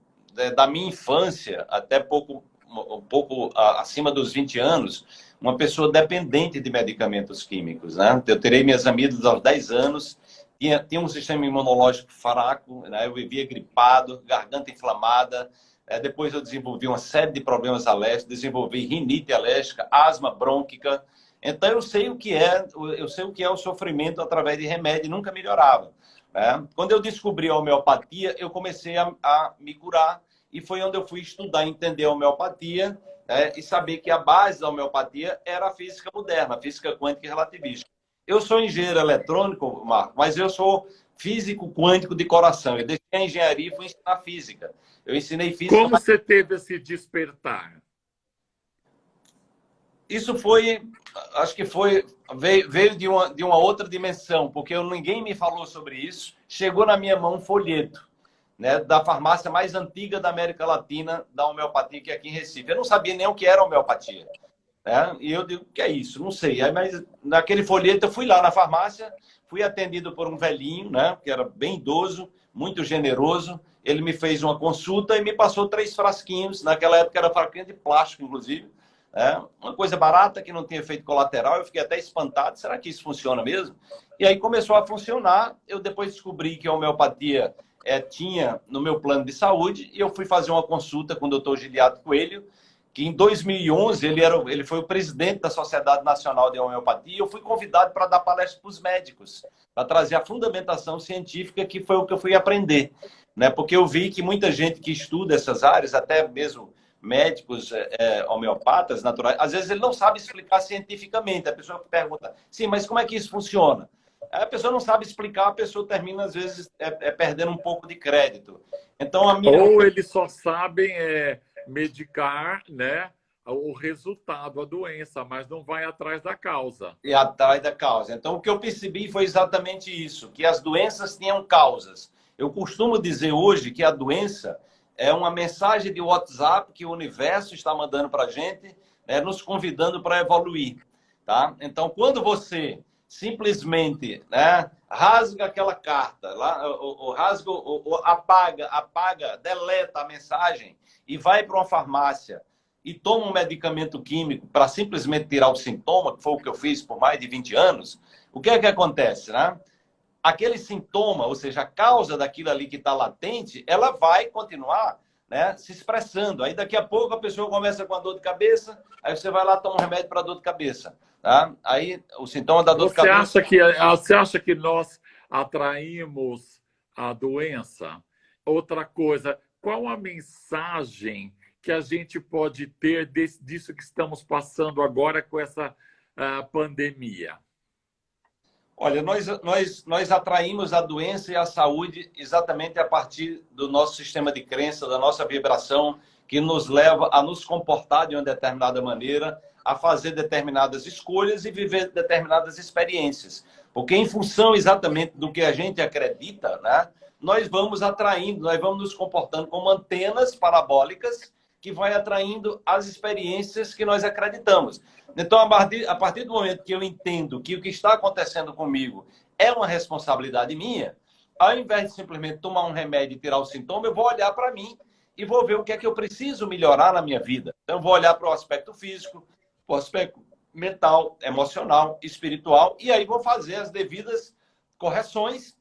da minha infância até pouco, um pouco acima dos 20 anos, uma pessoa dependente de medicamentos químicos. Né? Eu terei minhas amigas aos 10 anos, tinha, tinha um sistema imunológico fraco, né? eu vivia gripado, garganta inflamada, é, depois eu desenvolvi uma série de problemas alérgicos, desenvolvi rinite alérgica, asma brônquica. Então eu sei o que é, eu sei o que é o sofrimento através de remédio nunca melhorava. Né? Quando eu descobri a homeopatia, eu comecei a, a, me curar e foi onde eu fui estudar, entender a homeopatia né? e saber que a base da homeopatia era a física moderna, a física quântica e relativista. Eu sou engenheiro eletrônico, Marco, mas eu sou físico quântico de coração. Eu deixei a engenharia e fui ensinar física. Eu ensinei física. Como você teve esse despertar? Isso foi, acho que foi, veio, veio de, uma, de uma outra dimensão, porque eu, ninguém me falou sobre isso. Chegou na minha mão um folheto né, da farmácia mais antiga da América Latina, da homeopatia, que é aqui em Recife. Eu não sabia nem o que era homeopatia. Né? E eu digo, que é isso? Não sei. Aí, mas naquele folheto eu fui lá na farmácia, fui atendido por um velhinho, né, que era bem idoso, muito generoso. Ele me fez uma consulta e me passou três frasquinhos. Naquela época era frasquinho de plástico, inclusive. Né? Uma coisa barata que não tinha efeito colateral. Eu fiquei até espantado. Será que isso funciona mesmo? E aí começou a funcionar. Eu depois descobri que a homeopatia é, tinha no meu plano de saúde e eu fui fazer uma consulta com o doutor Giliato Coelho, que em 2011 ele, era, ele foi o presidente da Sociedade Nacional de Homeopatia e eu fui convidado para dar palestra para os médicos, para trazer a fundamentação científica, que foi o que eu fui aprender. Né? Porque eu vi que muita gente que estuda essas áreas, até mesmo médicos é, é homeopatas naturais, às vezes ele não sabe explicar cientificamente. A pessoa pergunta, sim, mas como é que isso funciona? A pessoa não sabe explicar, a pessoa termina, às vezes, é, é perdendo um pouco de crédito. Então, a minha... Ou eles só sabem... É medicar, né? o resultado, a doença, mas não vai atrás da causa. E atrás da causa. Então, o que eu percebi foi exatamente isso, que as doenças tinham causas. Eu costumo dizer hoje que a doença é uma mensagem de WhatsApp que o universo está mandando para a gente, né, nos convidando para evoluir. Tá? Então, quando você simplesmente né, rasga aquela carta, lá, o, o rasga, o, o, apaga, apaga, deleta a mensagem e vai para uma farmácia e toma um medicamento químico para simplesmente tirar o sintoma, que foi o que eu fiz por mais de 20 anos, o que é que acontece, né? Aquele sintoma, ou seja, a causa daquilo ali que está latente, ela vai continuar né, se expressando. Aí daqui a pouco a pessoa começa com a dor de cabeça, aí você vai lá tomar um remédio para dor de cabeça. Tá? Aí o sintoma da dor você de cabeça. Acha que, ah, você acha que nós atraímos a doença? Outra coisa, qual a mensagem que a gente pode ter desse, disso que estamos passando agora com essa uh, pandemia? Olha, nós, nós, nós atraímos a doença e a saúde exatamente a partir do nosso sistema de crença, da nossa vibração, que nos leva a nos comportar de uma determinada maneira, a fazer determinadas escolhas e viver determinadas experiências. Porque em função exatamente do que a gente acredita, né, nós vamos atraindo, nós vamos nos comportando como antenas parabólicas que vai atraindo as experiências que nós acreditamos. Então, a partir, a partir do momento que eu entendo que o que está acontecendo comigo é uma responsabilidade minha, ao invés de simplesmente tomar um remédio e tirar o sintoma, eu vou olhar para mim e vou ver o que é que eu preciso melhorar na minha vida. Então, eu vou olhar para o aspecto físico, para o aspecto mental, emocional, espiritual, e aí vou fazer as devidas correções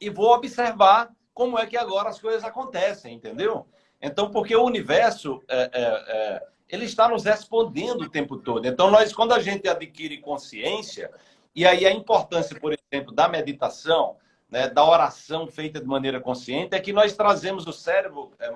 e vou observar como é que agora as coisas acontecem, entendeu? Então, porque o universo, é, é, é, ele está nos respondendo o tempo todo. Então, nós, quando a gente adquire consciência, e aí a importância, por exemplo, da meditação, né, da oração feita de maneira consciente, é que nós trazemos o cérebro, é,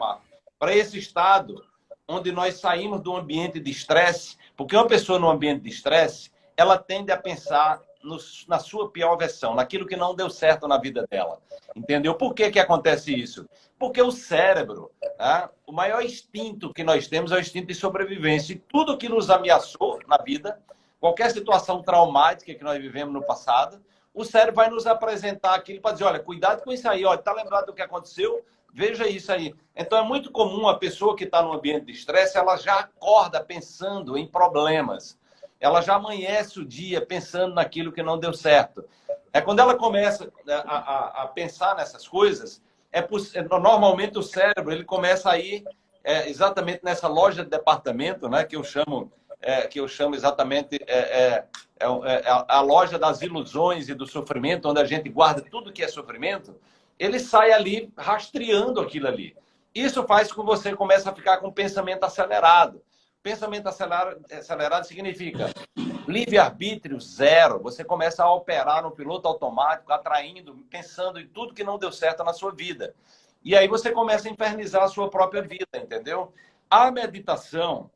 para esse estado onde nós saímos do ambiente de estresse, porque uma pessoa no ambiente de estresse, ela tende a pensar no, na sua pior versão, naquilo que não deu certo na vida dela. Entendeu? Por que, que acontece isso? Porque o cérebro, né, o maior instinto que nós temos é o instinto de sobrevivência. E tudo que nos ameaçou na vida, qualquer situação traumática que nós vivemos no passado, o cérebro vai nos apresentar aquilo para dizer, olha, cuidado com isso aí, olha, tá lembrado do que aconteceu? Veja isso aí. Então é muito comum a pessoa que está no ambiente de estresse, ela já acorda pensando em problemas ela já amanhece o dia pensando naquilo que não deu certo. É quando ela começa né, a, a, a pensar nessas coisas, é, é, normalmente o cérebro ele começa a ir é, exatamente nessa loja de departamento, né, que eu chamo é, que eu chamo exatamente é, é, é, é a loja das ilusões e do sofrimento, onde a gente guarda tudo que é sofrimento. Ele sai ali rastreando aquilo ali. Isso faz com que você comece a ficar com o pensamento acelerado. Pensamento acelerado, significa livre-arbítrio zero. Você começa a operar no piloto automático, atraindo, pensando em tudo que não deu certo na sua vida. E aí você começa a infernizar a sua própria vida, entendeu? A meditação,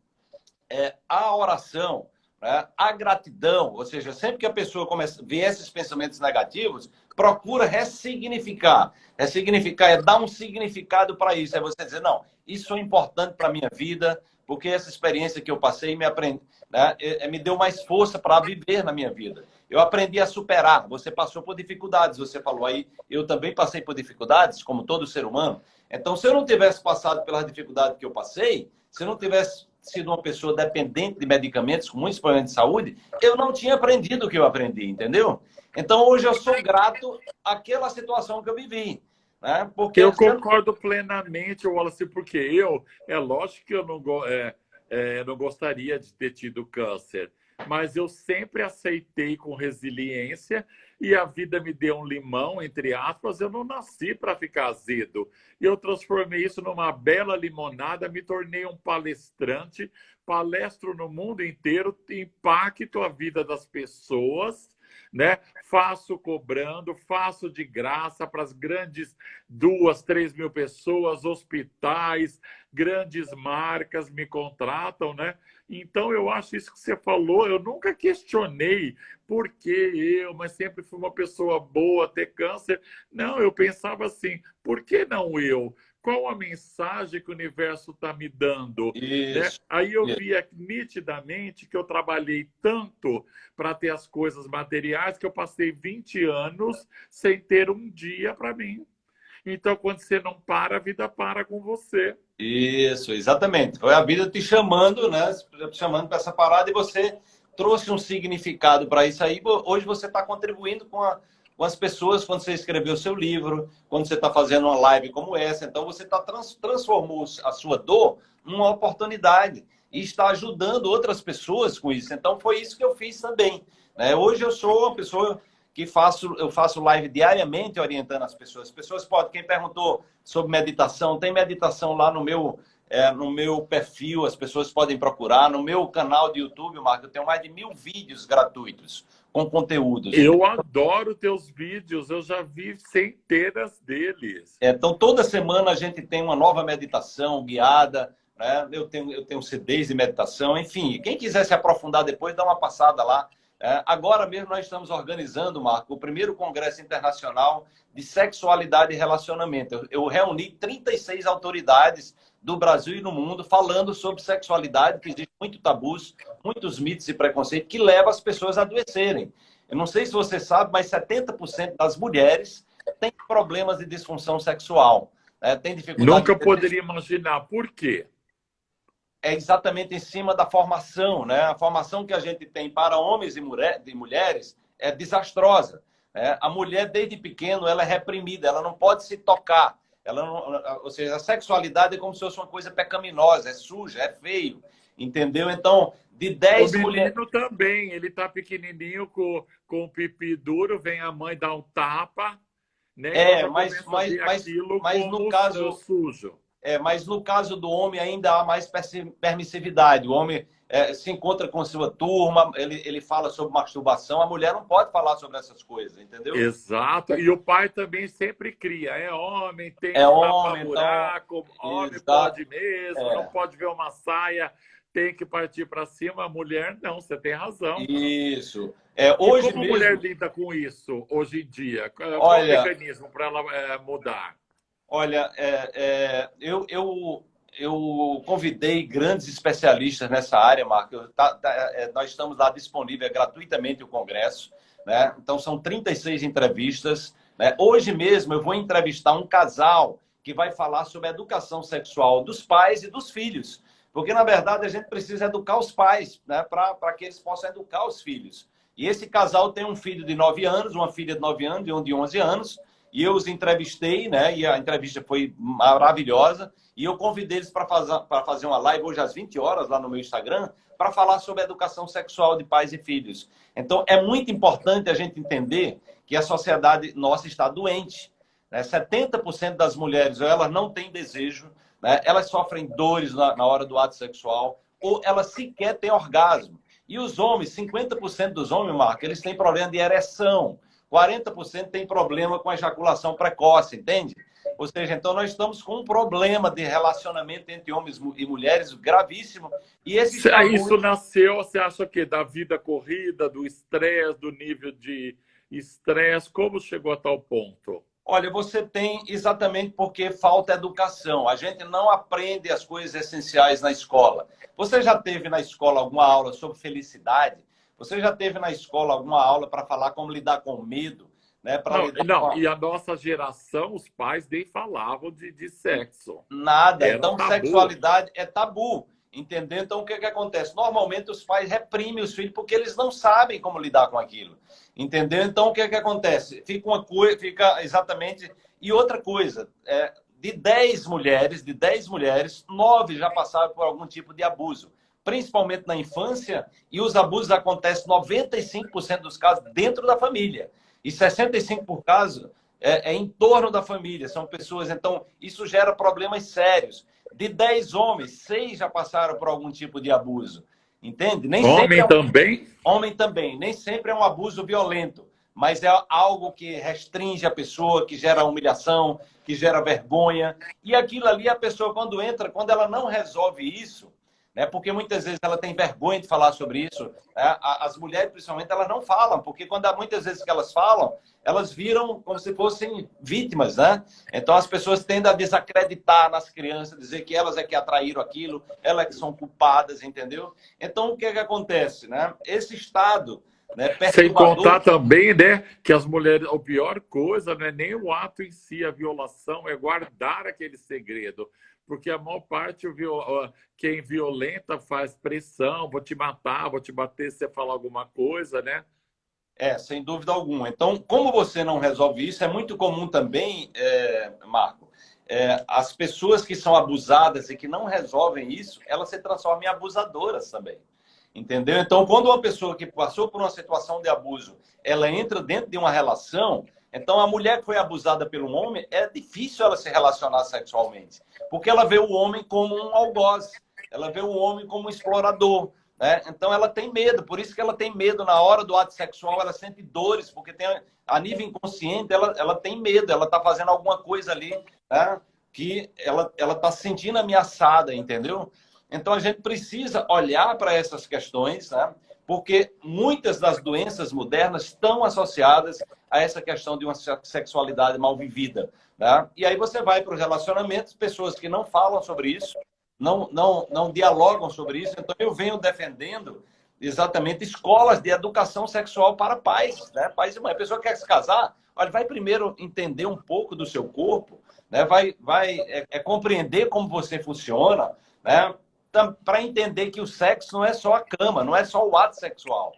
é, a oração, né, a gratidão, ou seja, sempre que a pessoa começa ver esses pensamentos negativos, procura ressignificar. Ressignificar é dar um significado para isso. É você dizer, não, isso é importante para a minha vida, porque essa experiência que eu passei me, aprendi, né, é, é, me deu mais força para viver na minha vida. Eu aprendi a superar. Você passou por dificuldades, você falou aí, eu também passei por dificuldades, como todo ser humano. Então, se eu não tivesse passado pelas dificuldades que eu passei, se eu não tivesse sido uma pessoa dependente de medicamentos com muitos problemas de saúde, eu não tinha aprendido o que eu aprendi, entendeu? Então, hoje eu sou grato àquela situação que eu vivi. Né? Porque eu concordo plenamente, Wallace, porque eu, é lógico que eu não, é, é, não gostaria de ter tido câncer, mas eu sempre aceitei com resiliência e a vida me deu um limão, entre aspas, eu não nasci para ficar azedo. E eu transformei isso numa bela limonada, me tornei um palestrante, palestro no mundo inteiro, impacto a vida das pessoas né? Faço cobrando, faço de graça para as grandes duas, três mil pessoas, hospitais, grandes marcas me contratam, né? Então, eu acho isso que você falou, eu nunca questionei por que eu, mas sempre fui uma pessoa boa, ter câncer. Não, eu pensava assim, por que não eu? Qual a mensagem que o universo está me dando. Né? Aí eu isso. via nitidamente que eu trabalhei tanto para ter as coisas materiais que eu passei 20 anos sem ter um dia para mim. Então, quando você não para, a vida para com você. Isso, exatamente. Foi a vida te chamando, né? Te chamando para essa parada e você trouxe um significado para isso aí. Hoje você está contribuindo com, a, com, as pessoas quando você escreveu seu livro, quando você está fazendo uma live como essa. Então você está trans, transformou a sua dor numa oportunidade e está ajudando outras pessoas com isso. Então foi isso que eu fiz também. Né? Hoje eu sou uma pessoa que faço, eu faço live diariamente orientando as pessoas. As pessoas podem, quem perguntou sobre meditação, tem meditação lá no meu, é, no meu perfil, as pessoas podem procurar. No meu canal de YouTube, Marco, eu tenho mais de mil vídeos gratuitos com conteúdos. Eu adoro teus vídeos, eu já vi centenas deles. É, então, toda semana a gente tem uma nova meditação guiada, né? Eu tenho, eu tenho CDs de meditação, enfim. Quem quiser se aprofundar depois, dá uma passada lá. É, agora mesmo nós estamos organizando, Marco, o primeiro Congresso Internacional de Sexualidade e Relacionamento. Eu, eu reuni 36 autoridades do Brasil e no mundo falando sobre sexualidade, que existe muito tabus, muitos mitos e preconceitos que levam as pessoas a adoecerem. Eu não sei se você sabe, mas 70% das mulheres têm problemas de disfunção sexual. Né? Tem dificuldade. Nunca poderia imaginar. Por quê? É exatamente em cima da formação, né? A formação que a gente tem para homens e, mulher, e mulheres é desastrosa. Né? A mulher, desde pequeno, ela é reprimida, ela não pode se tocar. Ela não, ou seja, a sexualidade é como se fosse uma coisa pecaminosa, é suja, é feio. Entendeu? Então, de 10 mulheres. O menino também, ele tá pequenininho com, com o pipi duro, vem a mãe dar um tapa. Né? É, mas, mas, mas, mas no caso. Sujo. É, mas no caso do homem ainda há mais permissividade. O homem é, se encontra com sua turma, ele, ele fala sobre masturbação, a mulher não pode falar sobre essas coisas, entendeu? Exato. E o pai também sempre cria. É homem, tem é homem, buraco, então... homem Exato. pode mesmo, é. não pode ver uma saia, tem que partir para cima. A mulher não, você tem razão. Isso. É, hoje e como mesmo... a mulher lida com isso hoje em dia? Qual Olha... é o mecanismo para ela é, mudar? Olha, é, é, eu, eu, eu convidei grandes especialistas nessa área, Marco. Tá, tá, é, nós estamos lá disponível gratuitamente o congresso. Né? Então, são 36 entrevistas. Né? Hoje mesmo eu vou entrevistar um casal que vai falar sobre a educação sexual dos pais e dos filhos. Porque, na verdade, a gente precisa educar os pais né? para que eles possam educar os filhos. E esse casal tem um filho de 9 anos, uma filha de 9 anos e um de 11 anos. E eu os entrevistei, né? E a entrevista foi maravilhosa. E eu convidei eles para fazer, fazer uma live hoje às 20 horas lá no meu Instagram para falar sobre a educação sexual de pais e filhos. Então, é muito importante a gente entender que a sociedade nossa está doente. Né? 70% das mulheres, elas não têm desejo, né? elas sofrem dores na, na hora do ato sexual, ou elas sequer têm orgasmo. E os homens, 50% dos homens, Marco, eles têm problema de ereção. 40% tem problema com ejaculação precoce, entende? Ou seja, então nós estamos com um problema de relacionamento entre homens e mulheres gravíssimo. E esse Isso nasceu, você acha que da vida corrida, do estresse, do nível de estresse, como chegou a tal ponto? Olha, você tem exatamente porque falta educação. A gente não aprende as coisas essenciais na escola. Você já teve na escola alguma aula sobre felicidade? Você já teve na escola alguma aula para falar como lidar com medo? Né? Não, não com... e a nossa geração, os pais nem falavam de, de sexo. Nada. Era então, tabu. sexualidade é tabu. Entendeu? Então, o que, que acontece? Normalmente, os pais reprimem os filhos porque eles não sabem como lidar com aquilo. Entendeu? Então, o que, que acontece? Fica uma coisa, fica exatamente. E outra coisa, é, de 10 mulheres, de 10 mulheres, 9 já passaram por algum tipo de abuso principalmente na infância, e os abusos acontecem 95% dos casos dentro da família. E 65% por caso é, é, em torno da família. São pessoas, então, isso gera problemas sérios. De 10 homens, 6 já passaram por algum tipo de abuso. Entende? Nem homem é um... também? Homem também. Nem sempre é um abuso violento, mas é algo que restringe a pessoa, que gera humilhação, que gera vergonha. E aquilo ali, a pessoa, quando entra, quando ela não resolve isso, né? porque muitas vezes ela tem vergonha de falar sobre isso. Né? As mulheres, principalmente, elas não falam, porque quando há muitas vezes que elas falam, elas viram como se fossem vítimas. Né? Então as pessoas tendem a desacreditar nas crianças, dizer que elas é que atraíram aquilo, elas é que são culpadas, entendeu? Então o que, é que acontece? Né? Esse estado né, Sem contar também, né, que as mulheres, a pior coisa não é nem o ato em si, a violação, é guardar aquele segredo. Porque a maior parte, quem violenta faz pressão, vou te matar, vou te bater se você falar alguma coisa, né? É, sem dúvida alguma. Então, como você não resolve isso, é muito comum também, é, Marco, é, as pessoas que são abusadas e que não resolvem isso, elas se transformam em abusadoras também. Entendeu? Então, quando uma pessoa que passou por uma situação de abuso, ela entra dentro de uma relação, então a mulher que foi abusada pelo homem, é difícil ela se relacionar sexualmente, porque ela vê o homem como um algoz, ela vê o homem como um explorador, né? Então ela tem medo, por isso que ela tem medo na hora do ato sexual, ela sente dores, porque tem, a nível inconsciente ela, ela tem medo, ela está fazendo alguma coisa ali né? que ela está se sentindo ameaçada, entendeu? Então, a gente precisa olhar para essas questões, né? Porque muitas das doenças modernas estão associadas a essa questão de uma sexualidade mal vivida. Né? E aí você vai para os relacionamentos, pessoas que não falam sobre isso, não, não, não dialogam sobre isso. Então, eu venho defendendo exatamente escolas de educação sexual para pais, né? pais e mães. A pessoa quer se casar, olha, vai primeiro entender um pouco do seu corpo, né? vai, vai é, é compreender como você funciona, né? Para entender que o sexo não é só a cama, não é só o ato sexual.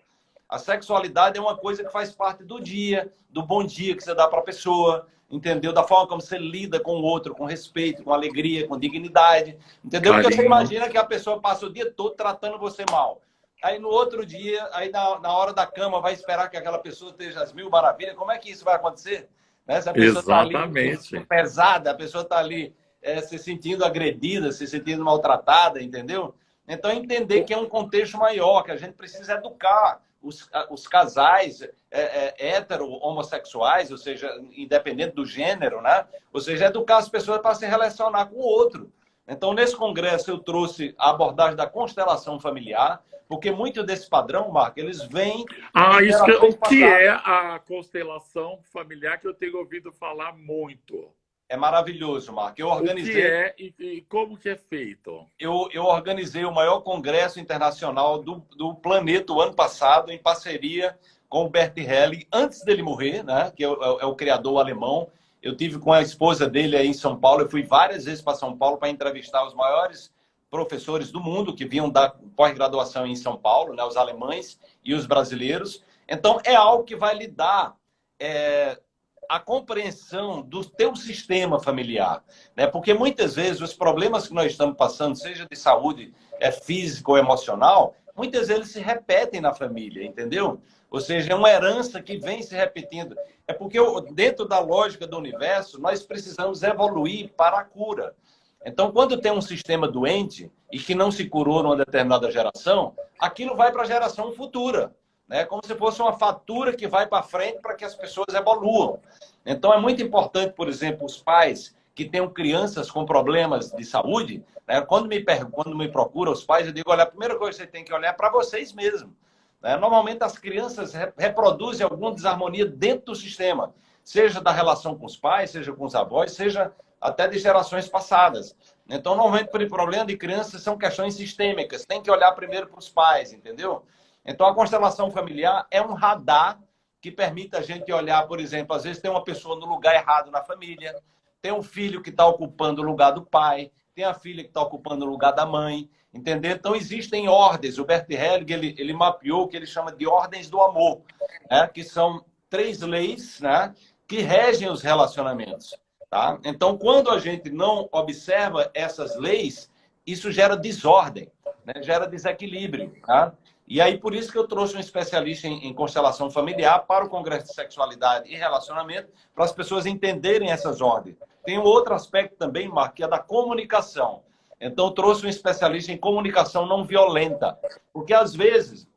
A sexualidade é uma coisa que faz parte do dia, do bom dia que você dá para a pessoa, entendeu? Da forma como você lida com o outro, com respeito, com alegria, com dignidade, entendeu? Carinho. Porque você imagina que a pessoa passa o dia todo tratando você mal. Aí no outro dia, aí na, na hora da cama, vai esperar que aquela pessoa esteja às mil maravilhas. Como é que isso vai acontecer? Né? Se a pessoa está ali pesada, a pessoa está ali é, se sentindo agredida, se sentindo maltratada, entendeu? Então, entender que é um contexto maior, que a gente precisa educar os, os casais é, é, hétero, homossexuais, ou seja, independente do gênero, né? Ou seja, educar as pessoas para se relacionar com o outro. Então, nesse congresso, eu trouxe a abordagem da constelação familiar, porque muito desse padrão, Marco, eles vêm... Ah, isso que, o que é a constelação familiar que eu tenho ouvido falar muito? É maravilhoso, Marco. Eu organizei. O que é e, e, como que é feito? Eu, eu organizei o maior congresso internacional do, do planeta o ano passado, em parceria com o Bert Helling, antes dele morrer, né? Que é o, é o criador alemão. Eu tive com a esposa dele aí em São Paulo. Eu fui várias vezes para São Paulo para entrevistar os maiores professores do mundo que vinham da pós-graduação em São Paulo, né? Os alemães e os brasileiros. Então é algo que vai lhe dar é, a compreensão do teu sistema familiar, né? Porque muitas vezes os problemas que nós estamos passando, seja de saúde é física ou emocional, muitas vezes se repetem na família, entendeu? Ou seja, é uma herança que vem se repetindo. É porque dentro da lógica do universo, nós precisamos evoluir para a cura. Então, quando tem um sistema doente e que não se curou numa determinada geração, aquilo vai para a geração futura né? como se fosse uma fatura que vai para frente para que as pessoas evoluam. Então, é muito importante, por exemplo, os pais que tenham crianças com problemas de saúde, né? quando, me quando me procuram os pais, eu digo, olha, a primeira coisa que você tem que olhar é para vocês mesmos. Né? Normalmente, as crianças reproduzem alguma desarmonia dentro do sistema, seja da relação com os pais, seja com os avós, seja até de gerações passadas. Então, normalmente, o problema de crianças são questões sistêmicas. Tem que olhar primeiro para os pais, entendeu? Então, a constelação familiar é um radar que permite a gente olhar, por exemplo, às vezes tem uma pessoa no lugar errado na família, tem um filho que está ocupando o lugar do pai, tem a filha que está ocupando o lugar da mãe, entendeu? Então, existem ordens. O Bert Helling, ele, ele mapeou o que ele chama de ordens do amor, né? que são três leis né? que regem os relacionamentos. Tá? Então, quando a gente não observa essas leis, isso gera desordem, né? gera desequilíbrio. Tá? E aí, por isso que eu trouxe um especialista em, em, constelação familiar para o Congresso de Sexualidade e Relacionamento, para as pessoas entenderem essas ordens. Tem um outro aspecto também, Mark, que é da comunicação. Então, trouxe um especialista em comunicação não violenta. Porque, às vezes,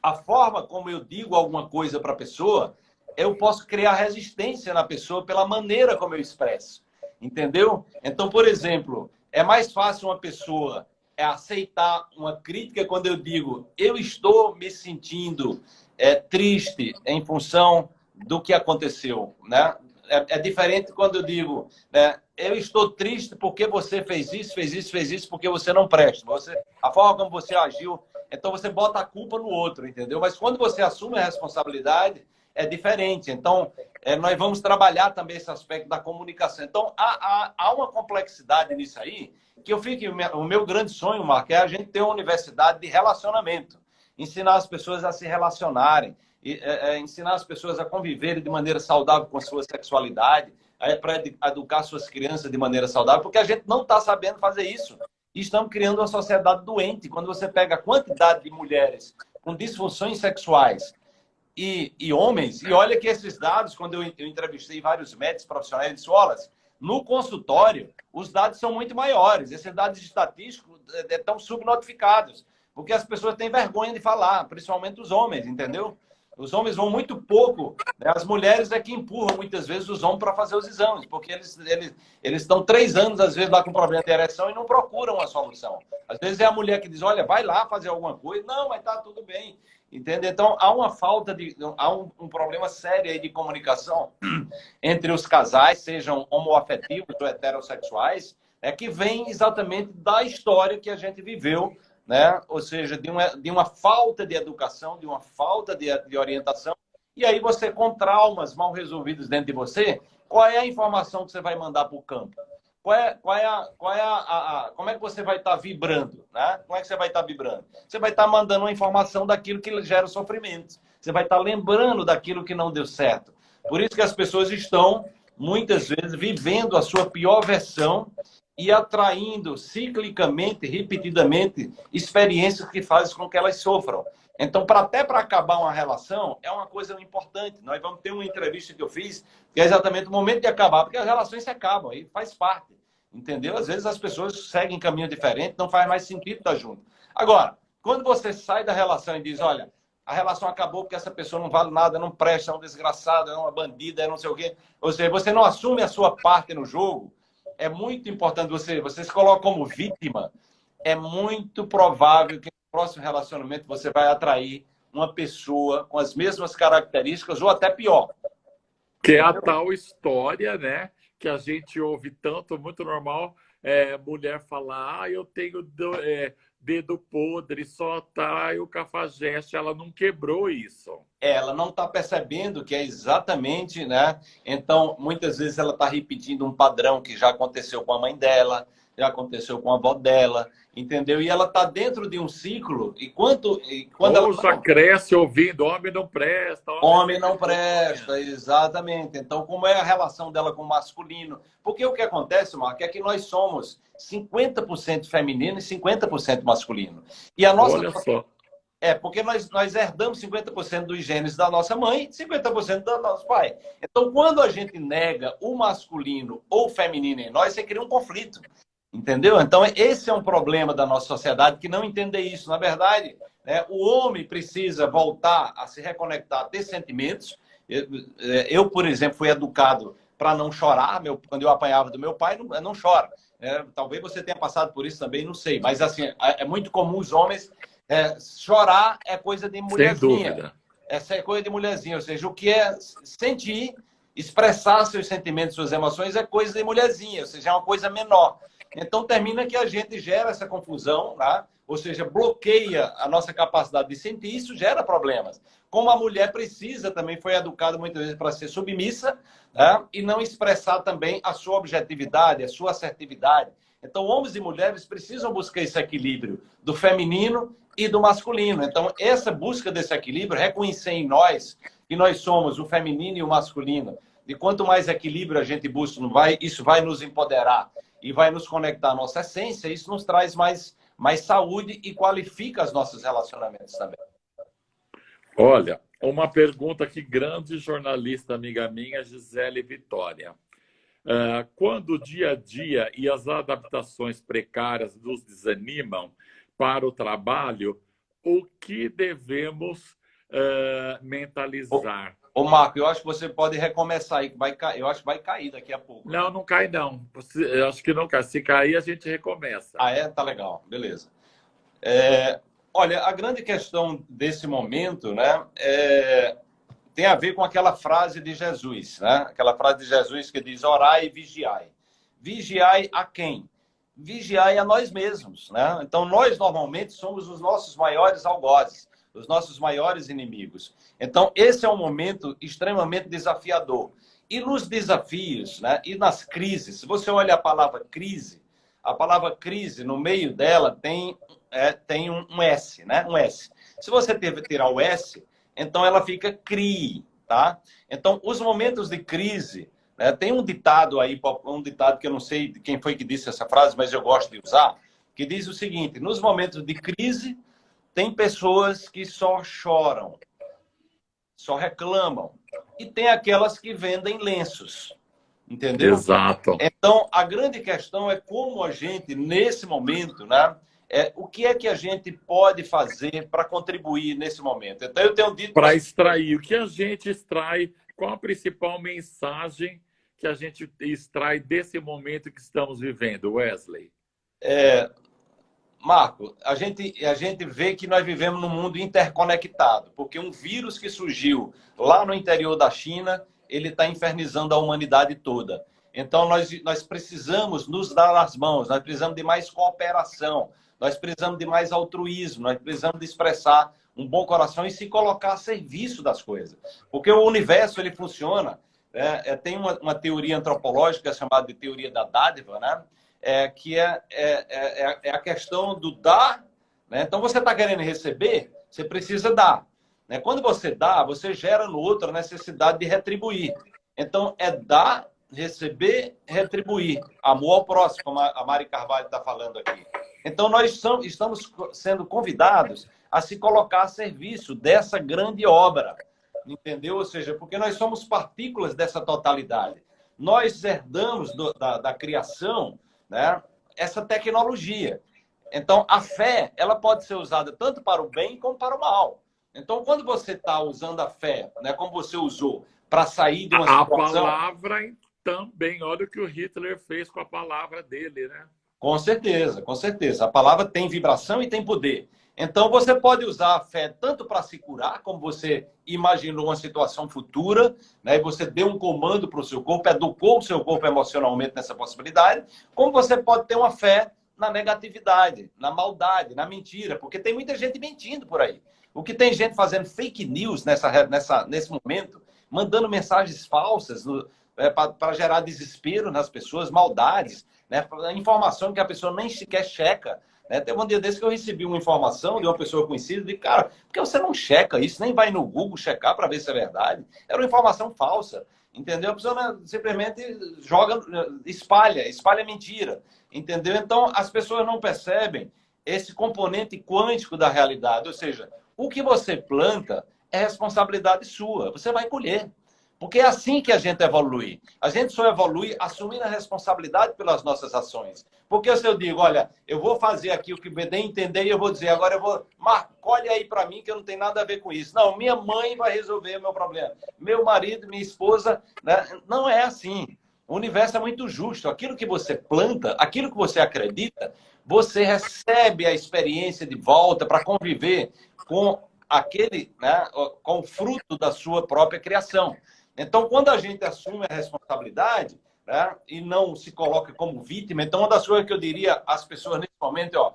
a forma como eu digo alguma coisa para a pessoa, eu posso criar resistência na pessoa pela maneira como eu expresso. Entendeu? Então, por exemplo, é mais fácil uma pessoa é aceitar uma crítica quando eu digo eu estou me sentindo é, triste em função do que aconteceu, né? É, é diferente quando eu digo, né, eu estou triste porque você fez isso, fez isso, fez isso, porque você não presta. Você, a forma como você agiu, então você bota a culpa no outro, entendeu? Mas quando você assume a responsabilidade, é diferente. Então, é, nós vamos trabalhar também esse aspecto da comunicação. Então, há, há, há uma complexidade nisso aí, que eu fico, o meu grande sonho, Marco, é a gente ter uma universidade de relacionamento. Ensinar as pessoas a se relacionarem, é, é, ensinar as pessoas a conviverem de maneira saudável com a sua sexualidade, é, para educar suas crianças de maneira saudável, porque a gente não está sabendo fazer isso. E estamos criando uma sociedade doente. Quando você pega a quantidade de mulheres com disfunções sexuais e, e homens, e olha que esses dados, quando eu, eu entrevistei vários médicos profissionais de escolas, no consultório, os dados são muito maiores. Esses dados estatísticos estão subnotificados, porque as pessoas têm vergonha de falar, principalmente os homens, entendeu? Os homens vão muito pouco, né? as mulheres é que empurram muitas vezes os homens para fazer os exames, porque eles, eles, eles estão três anos, às vezes, lá com problema de ereção e não procuram a solução. Às vezes é a mulher que diz, olha, vai lá fazer alguma coisa. Não, mas tá tudo bem. Entende? Então, há uma falta de... Há um, um problema sério aí de comunicação entre os casais, sejam homoafetivos ou heterossexuais, é que vem exatamente da história que a gente viveu né? ou seja, de uma, de uma falta de educação, de uma falta de, de orientação, e aí você, com traumas mal resolvidos dentro de você, qual é a informação que você vai mandar para o campo? Qual é, qual é, a, qual é a, a, como é que você vai estar tá vibrando? Né? Como é que você vai estar tá vibrando? Você vai estar tá mandando uma informação daquilo que gera sofrimento. Você vai estar tá lembrando daquilo que não deu certo. Por isso que as pessoas estão, muitas vezes, vivendo a sua pior versão e atraindo ciclicamente, repetidamente, experiências que fazem com que elas sofram. Então, para até para acabar uma relação, é uma coisa importante. Nós vamos ter uma entrevista que eu fiz, que é exatamente o momento de acabar, porque as relações se acabam, e faz parte. Entendeu? Às vezes as pessoas seguem caminho diferente, não faz mais sentido estar junto. Agora, quando você sai da relação e diz, olha, a relação acabou porque essa pessoa não vale nada, não presta, é um desgraçado, é uma bandida, é não sei o quê. Ou seja, você não assume a sua parte no jogo, é muito importante você, você se coloca como vítima, é muito provável que próximo relacionamento você vai atrair uma pessoa com as mesmas características ou até pior. Que é a tal história, né? Que a gente ouve tanto, muito normal, é, mulher falar, ah, eu tenho é, dedo podre, só tá o cafajeste, ela não quebrou isso. Ela não está percebendo que é exatamente, né? Então, muitas vezes ela está repetindo um padrão que já aconteceu com a mãe dela, já aconteceu com a avó dela, entendeu? E ela está dentro de um ciclo, e quando, e quando Ou ela cresce ouvindo, homem não presta. Homem, homem não presta, exatamente. Então, como é a relação dela com o masculino? Porque o que acontece, Marco, é que nós somos 50% feminino e 50% masculino. E a nossa... Olha só. É, porque nós, nós herdamos 50% dos genes da nossa mãe e 50% do nosso pai. Então, quando a gente nega o masculino ou o feminino em nós, você cria um conflito. Entendeu? Então, esse é um problema da nossa sociedade que não entender isso. Na verdade, né, o homem precisa voltar a se reconectar, a ter sentimentos. Eu, é, eu por exemplo, fui educado para não chorar. Meu, quando eu apanhava do meu pai, não, não chora. É, talvez você tenha passado por isso também, não sei. Mas, assim, é, é muito comum os homens... É, chorar é coisa de mulherzinha. Sem dúvida. Essa é coisa de mulherzinha. Ou seja, o que é sentir, expressar seus sentimentos, suas emoções, é coisa de mulherzinha. Ou seja, é uma coisa menor. Então, termina que a gente gera essa confusão, tá? ou seja, bloqueia a nossa capacidade de sentir, isso gera problemas. Como a mulher precisa, também foi educada muitas vezes para ser submissa tá? e não expressar também a sua objetividade, a sua assertividade. Então, homens e mulheres precisam buscar esse equilíbrio do feminino e do masculino. Então, essa busca desse equilíbrio, reconhecer em nós que nós somos o feminino e o masculino, e quanto mais equilíbrio a gente busca, isso vai nos empoderar e vai nos conectar à nossa essência, isso nos traz mais, mais saúde e qualifica os nossos relacionamentos também. Olha, uma pergunta que grande jornalista amiga minha, Gisele Vitória. Uh, quando o dia a dia e as adaptações precárias nos desanimam para o trabalho, o que devemos uh, mentalizar? Ô, Marco, eu acho que você pode recomeçar aí, vai eu acho que vai cair daqui a pouco. Não, não cai não. Eu acho que não cai. Se cair, a gente recomeça. Ah, é? Tá legal. Beleza. É, olha, a grande questão desse momento, né, é, tem a ver com aquela frase de Jesus, né? Aquela frase de Jesus que diz: orai e vigiai. Vigiai a quem? Vigiai a nós mesmos, né? Então, nós normalmente somos os nossos maiores algozes os nossos maiores inimigos. Então, esse é um momento extremamente desafiador. E nos desafios, né, e nas crises, se você olha a palavra crise, a palavra crise, no meio dela, tem, é, tem um, um, S, né? Um S. Se você tirar o S, então ela fica CRI, tá? Então, os momentos de crise, né, tem um ditado aí, um ditado que eu não sei quem foi que disse essa frase, mas eu gosto de usar, que diz o seguinte, nos momentos de crise, tem pessoas que só choram, só reclamam. E tem aquelas que vendem lenços. Entendeu? Exato. Então, a grande questão é como a gente, nesse momento, né? É, o que é que a gente pode fazer para contribuir nesse momento? Então, eu tenho dito. Para extrair, o que a gente extrai, qual a principal mensagem que a gente extrai desse momento que estamos vivendo, Wesley? É, Marco, a gente, a gente vê que nós vivemos num mundo interconectado, porque um vírus que surgiu lá no interior da China, ele está infernizando a humanidade toda. Então, nós, nós precisamos nos dar as mãos, nós precisamos de mais cooperação, nós precisamos de mais altruísmo, nós precisamos de expressar um bom coração e se colocar a serviço das coisas. Porque o universo, ele funciona. Né? É, tem uma, uma teoria antropológica chamada de teoria da dádiva, né? É, que é, é, é, é, a questão do dar. Né? Então, você está querendo receber, você precisa dar. Né? Quando você dá, você gera no outro a necessidade de retribuir. Então, é dar, receber, retribuir. Amor ao próximo, como a Mari Carvalho está falando aqui. Então, nós estamos sendo convidados a se colocar a serviço dessa grande obra. Entendeu? Ou seja, porque nós somos partículas dessa totalidade. Nós herdamos do, da, da criação né, essa tecnologia. Então, a fé ela pode ser usada tanto para o bem como para o mal. Então, quando você está usando a fé, né, como você usou, para sair de uma a situação... A palavra também, olha o que o Hitler fez com a palavra dele, né? Com certeza, com certeza. A palavra tem vibração e tem poder. Então, você pode usar a fé tanto para se curar, como você imaginou uma situação futura, né? e você deu um comando para o seu corpo, educou o seu corpo emocionalmente nessa possibilidade, como você pode ter uma fé na negatividade, na maldade, na mentira, porque tem muita gente mentindo por aí. O que tem gente fazendo fake news nessa, nessa, nesse momento, mandando mensagens falsas é, para gerar desespero nas pessoas, maldades, né? informação que a pessoa nem sequer checa. Né? Teve um dia desse que eu recebi uma informação de uma pessoa conhecida, de cara, por que você não checa isso, nem vai no Google checar para ver se é verdade? Era uma informação falsa, entendeu? A pessoa né, simplesmente joga, espalha, espalha mentira, entendeu? Então, as pessoas não percebem esse componente quântico da realidade, ou seja, o que você planta é responsabilidade sua, você vai colher. Porque é assim que a gente evolui. A gente só evolui assumindo a responsabilidade pelas nossas ações. Porque se eu digo, olha, eu vou fazer aqui o que me entender e eu vou dizer, agora eu vou, Marco, colhe aí para mim que eu não tenho nada a ver com isso. Não, minha mãe vai resolver o meu problema. Meu marido, minha esposa, né? não é assim. O universo é muito justo. Aquilo que você planta, aquilo que você acredita, você recebe a experiência de volta para conviver com aquele, né, com o fruto da sua própria criação. Então, quando a gente assume a responsabilidade né, e não se coloca como vítima, então uma das coisas que eu diria às pessoas nesse momento é, ó,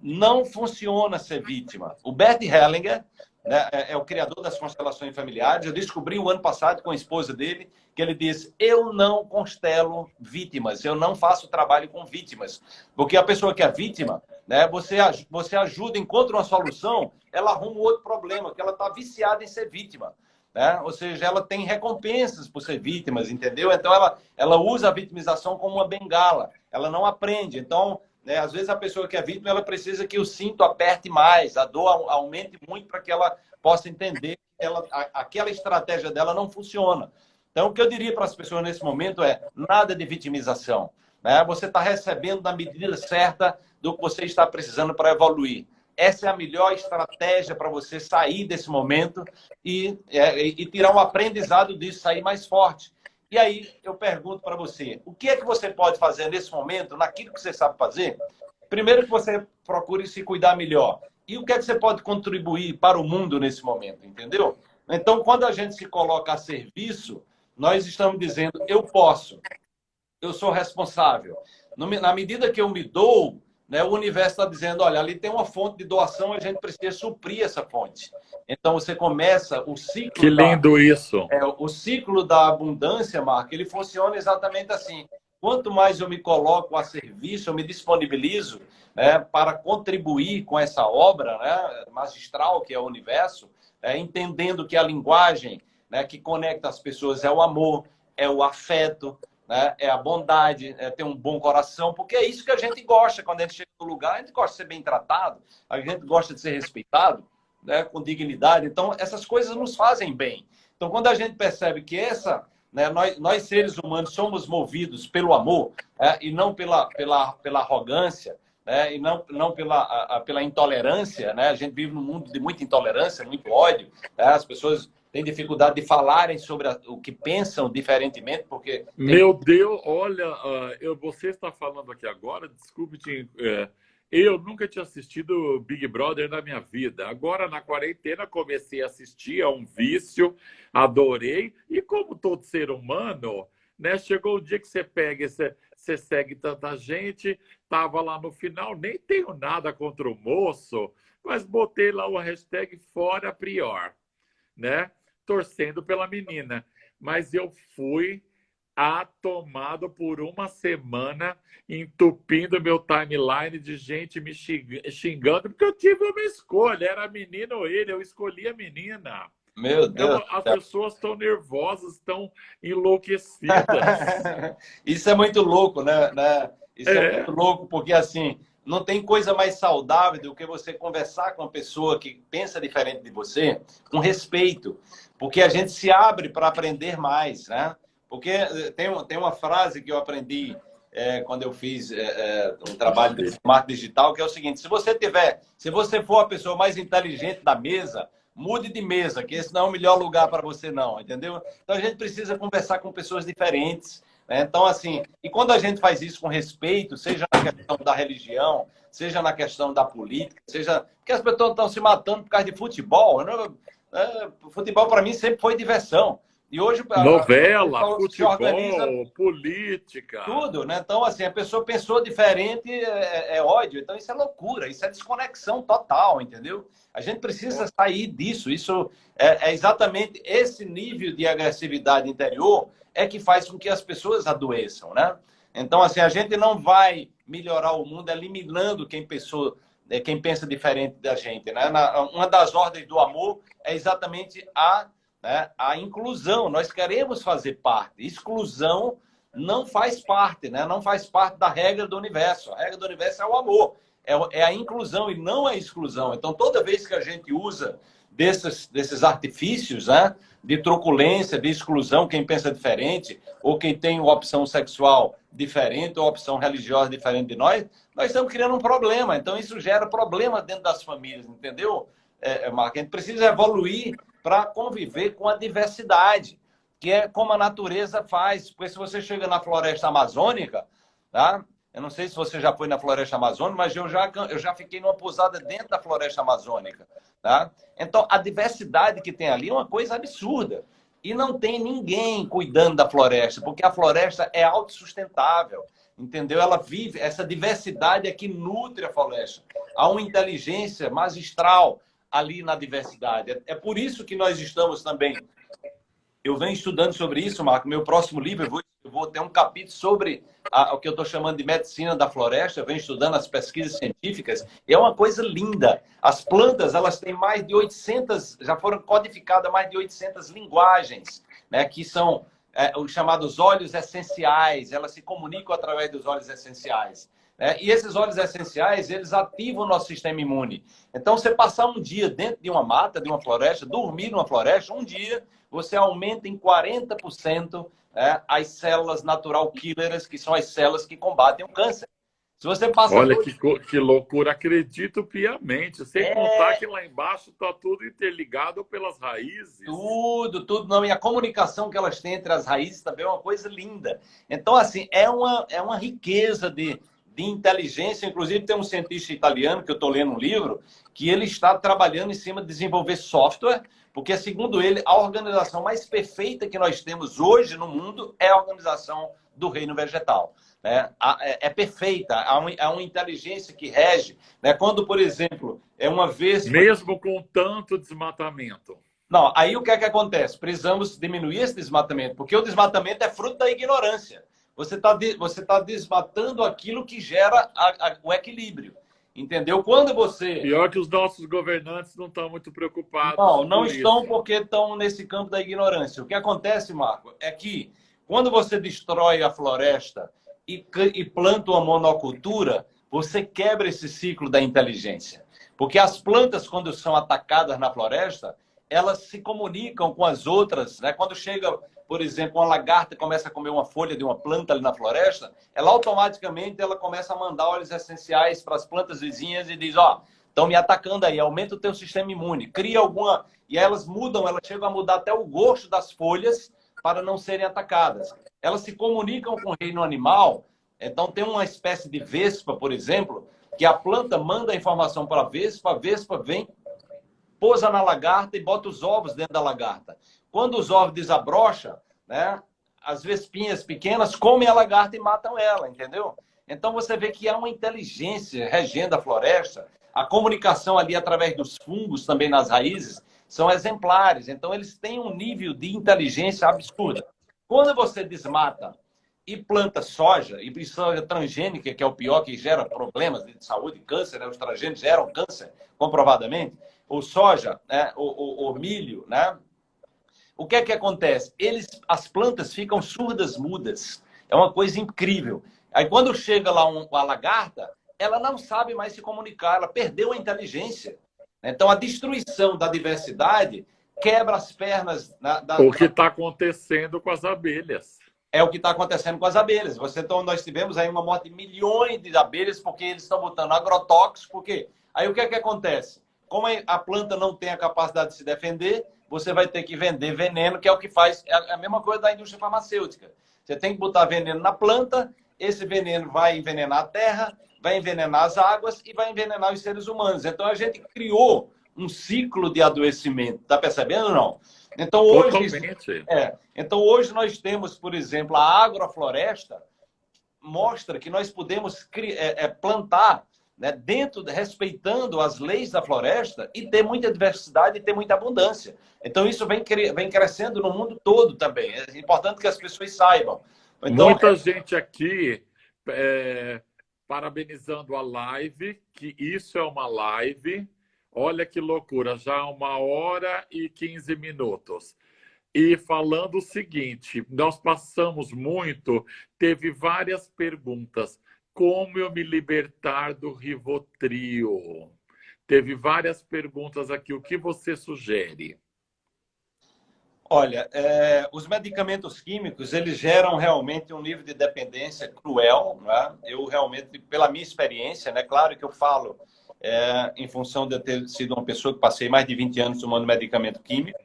não funciona ser vítima. O Bert Hellinger né, é, é, o criador das constelações familiares. Eu descobri o ano passado com a esposa dele que ele diz: Eu não constelo vítimas, eu não faço trabalho com vítimas. Porque a pessoa que é vítima, né, você, você ajuda, encontra uma solução, ela arruma outro problema, que ela está viciada em ser vítima. Né? Ou seja, ela tem recompensas por ser vítimas, entendeu? Então ela, ela usa a vitimização como uma bengala, ela não aprende. Então, né, às vezes a pessoa que é vítima, ela precisa que o cinto aperte mais, a dor aumente muito para que ela possa entender que ela, a, aquela estratégia dela não funciona. Então, o que eu diria para as pessoas nesse momento é nada de vitimização. Né? Você está recebendo na medida certa do que você está precisando para evoluir. Essa é a melhor estratégia para você sair desse momento e, é, e tirar um aprendizado disso, sair mais forte. E aí eu pergunto para você, o que é que você pode fazer nesse momento, naquilo que você sabe fazer? Primeiro que você procure se cuidar melhor. E o que é que você pode contribuir para o mundo nesse momento, entendeu? Então, quando a gente se coloca a serviço, nós estamos dizendo, eu posso, eu sou responsável. Na medida que eu me dou, né, o universo está dizendo, olha, ali tem uma fonte de doação, a gente precisa suprir essa fonte. Então você começa o ciclo. Que lindo da, isso! É, o ciclo da abundância, Marco, ele funciona exatamente assim. Quanto mais eu me coloco a serviço, eu me disponibilizo né, para contribuir com essa obra né, magistral que é o universo, é, entendendo que a linguagem né, que conecta as pessoas é o amor, é o afeto, né? é a bondade, é ter um bom coração, porque é isso que a gente gosta quando a gente chega no lugar, a gente gosta de ser bem tratado, a gente gosta de ser respeitado, né? com dignidade. Então, essas coisas nos fazem bem. Então, quando a gente percebe que essa, né, nós, nós seres humanos somos movidos pelo amor né, e não pela, pela, pela arrogância, né, e não, não pela, a, pela intolerância, né? a gente vive num mundo de muita intolerância, muito ódio, né? as pessoas têm dificuldade de falarem sobre o que pensam diferentemente, porque... Tem... Meu Deus, olha, uh, eu, você está falando aqui agora, desculpe te... É, eu nunca tinha assistido Big Brother na minha vida. Agora, na quarentena, comecei a assistir, é um vício, adorei. E como todo ser humano, né, chegou o dia que você pega, você, você segue tanta gente, tava lá no final, nem tenho nada contra o moço, mas botei lá o hashtag fora prior, né? Torcendo pela menina. Mas eu fui atomado por uma semana, entupindo meu timeline de gente me xingando, porque eu tive uma escolha, era menina ou ele, eu escolhi a menina. Meu Deus. as pessoas estão nervosas, estão enlouquecidas. Isso é muito louco, né? né? Isso é. é muito louco, porque assim, não tem coisa mais saudável do que você conversar com uma pessoa que pensa diferente de você, com respeito, porque a gente se abre para aprender mais, né? Porque eh, tem, tem uma frase que eu aprendi é, quando eu fiz é, um trabalho de smart digital, que é o seguinte: se você tiver, se você for a pessoa mais inteligente da mesa, mude de mesa, que esse não é o melhor lugar para você, não, entendeu? Então a gente precisa conversar com pessoas diferentes? Então, assim, e quando a gente faz isso com respeito, seja na questão da religião, seja na questão da política, seja. Porque as pessoas estão se matando por causa de futebol. Né? É, futebol, para mim, sempre foi diversão. E hoje novela, a, futebol, organiza, política, tudo, né? Então assim a pessoa pensou diferente é, é, ódio, então isso é loucura, isso é desconexão total, entendeu? A gente precisa sair disso. Isso é, é exatamente esse nível de agressividade interior é que faz com que as pessoas adoeçam, né? Então, assim, a gente não vai melhorar o mundo eliminando quem, pensou, é, quem pensa diferente da gente, né? uma das ordens do amor é exatamente a, né, a inclusão. Nós queremos fazer parte. Exclusão não faz parte, né? Não faz parte da regra do universo. A regra do universo é o amor, é, é a inclusão e não a exclusão. Então, toda vez que a gente usa desses, desses artifícios, né? de truculência, de exclusão, quem pensa diferente, ou quem tem uma opção sexual diferente, ou opção religiosa diferente de nós, nós estamos criando um problema. Então, isso gera problema dentro das famílias, entendeu, é, Marco? A gente precisa evoluir para conviver com a diversidade, que é como a natureza faz. Porque se você chega na floresta amazônica, tá? Eu não sei se você já foi na floresta amazônica, mas eu já, eu já fiquei numa pousada dentro da floresta amazônica. Tá? Então, a diversidade que tem ali é uma coisa absurda. E não tem ninguém cuidando da floresta, porque a floresta é autossustentável. Entendeu? Ela vive, essa diversidade é que nutre a floresta. Há uma inteligência magistral ali na diversidade. É, é por isso que nós estamos também. Eu venho estudando sobre isso, Marco. Meu próximo livro, eu vou eu vou ter um capítulo sobre a, o que eu estou chamando de medicina da floresta. Eu venho estudando as pesquisas científicas e é uma coisa linda. As plantas, elas têm mais de 800, já foram codificadas mais de 800 linguagens, né, que são é, os chamados óleos essenciais. Elas se comunicam através dos óleos essenciais. Né? E esses óleos essenciais, eles ativam o nosso sistema imune. Então, você passar um dia dentro de uma mata, de uma floresta, dormir numa floresta, um dia você aumenta em 40% é, as células natural killers, que são as células que combatem o câncer. Se você passa. Olha dois... que, que loucura, acredito piamente. Sem é... contar que lá embaixo está tudo interligado pelas raízes. Tudo, tudo. Não, e a comunicação que elas têm entre as raízes também é uma coisa linda. Então, assim, é uma, é uma riqueza de, de inteligência. Inclusive, tem um cientista italiano que eu estou lendo um livro que ele está trabalhando em cima de desenvolver software, porque, segundo ele, a organização mais perfeita que nós temos hoje no mundo é a organização do reino vegetal. Né? É, é perfeita, há, um, há uma inteligência que rege. Né? Quando, por exemplo, é uma vez. Mesmo com tanto desmatamento. Não, aí o que é que acontece? Precisamos diminuir esse desmatamento, porque o desmatamento é fruto da ignorância. Você está você tá desmatando aquilo que gera a, a, o equilíbrio. Entendeu? Quando você. Pior que os nossos governantes não estão muito preocupados. Não, não estão isso. porque estão nesse campo da ignorância. O que acontece, Marco, é que quando você destrói a floresta e, e planta uma monocultura, você quebra esse ciclo da inteligência. Porque as plantas, quando são atacadas na floresta, elas se comunicam com as outras. Né? Quando chega, por exemplo, uma lagarta começa a comer uma folha de uma planta ali na floresta, ela automaticamente ela começa a mandar óleos essenciais para as plantas vizinhas e diz, ó, oh, estão me atacando aí, aumenta o teu sistema imune, cria alguma... E elas mudam, elas chegam a mudar até o gosto das folhas para não serem atacadas. Elas se comunicam com o reino animal, então tem uma espécie de vespa, por exemplo, que a planta manda a informação para a vespa, a vespa vem, pousa na lagarta e bota os ovos dentro da lagarta. Quando os ovos desabrocham, né, as vespinhas pequenas comem a lagarta e matam ela, entendeu? Então você vê que há uma inteligência regendo a floresta, a comunicação ali através dos fungos também nas raízes, são exemplares. Então, eles têm um nível de inteligência absurda. Quando você desmata e planta soja, e soja transgênica, que é o pior, que gera problemas de saúde, câncer, né? os transgênicos geram câncer, comprovadamente, o soja, né? o, o, o milho, né? O que é que acontece? Eles, as plantas ficam surdas, mudas. É uma coisa incrível. Aí quando chega lá um, a lagarta, ela não sabe mais se comunicar, ela perdeu a inteligência. Então, a destruição da diversidade quebra as pernas. Da, da... O que está acontecendo com as abelhas. É o que está acontecendo com as abelhas. Você, então, nós tivemos aí uma morte de milhões de abelhas porque eles estão botando agrotóxicos. Porque aí o que é que acontece? Como a planta não tem a capacidade de se defender, você vai ter que vender veneno, que é o que faz é a mesma coisa da indústria farmacêutica. Você tem que botar veneno na planta, esse veneno vai envenenar a terra, vai envenenar as águas e vai envenenar os seres humanos. Então a gente criou um ciclo de adoecimento. Está percebendo ou não? Então hoje, é, então hoje nós temos, por exemplo, a agrofloresta mostra que nós podemos é, é, plantar né, dentro, respeitando as leis da floresta e ter muita diversidade e ter muita abundância. Então isso vem, vem crescendo no mundo todo também. É importante que as pessoas saibam. Então, Muita é gente aqui é, parabenizando a live, que isso é uma live. Olha que loucura, já uma hora e 15 minutos. E falando o seguinte, nós passamos muito, teve várias perguntas. Como eu me libertar do Rivotril? Teve várias perguntas aqui. O que você sugere? Olha, é, os medicamentos químicos, eles geram realmente um nível de dependência cruel. Né? Eu realmente, pela minha experiência, né? claro que eu falo é, em função de eu ter sido uma pessoa que passei mais de 20 anos tomando medicamento químico.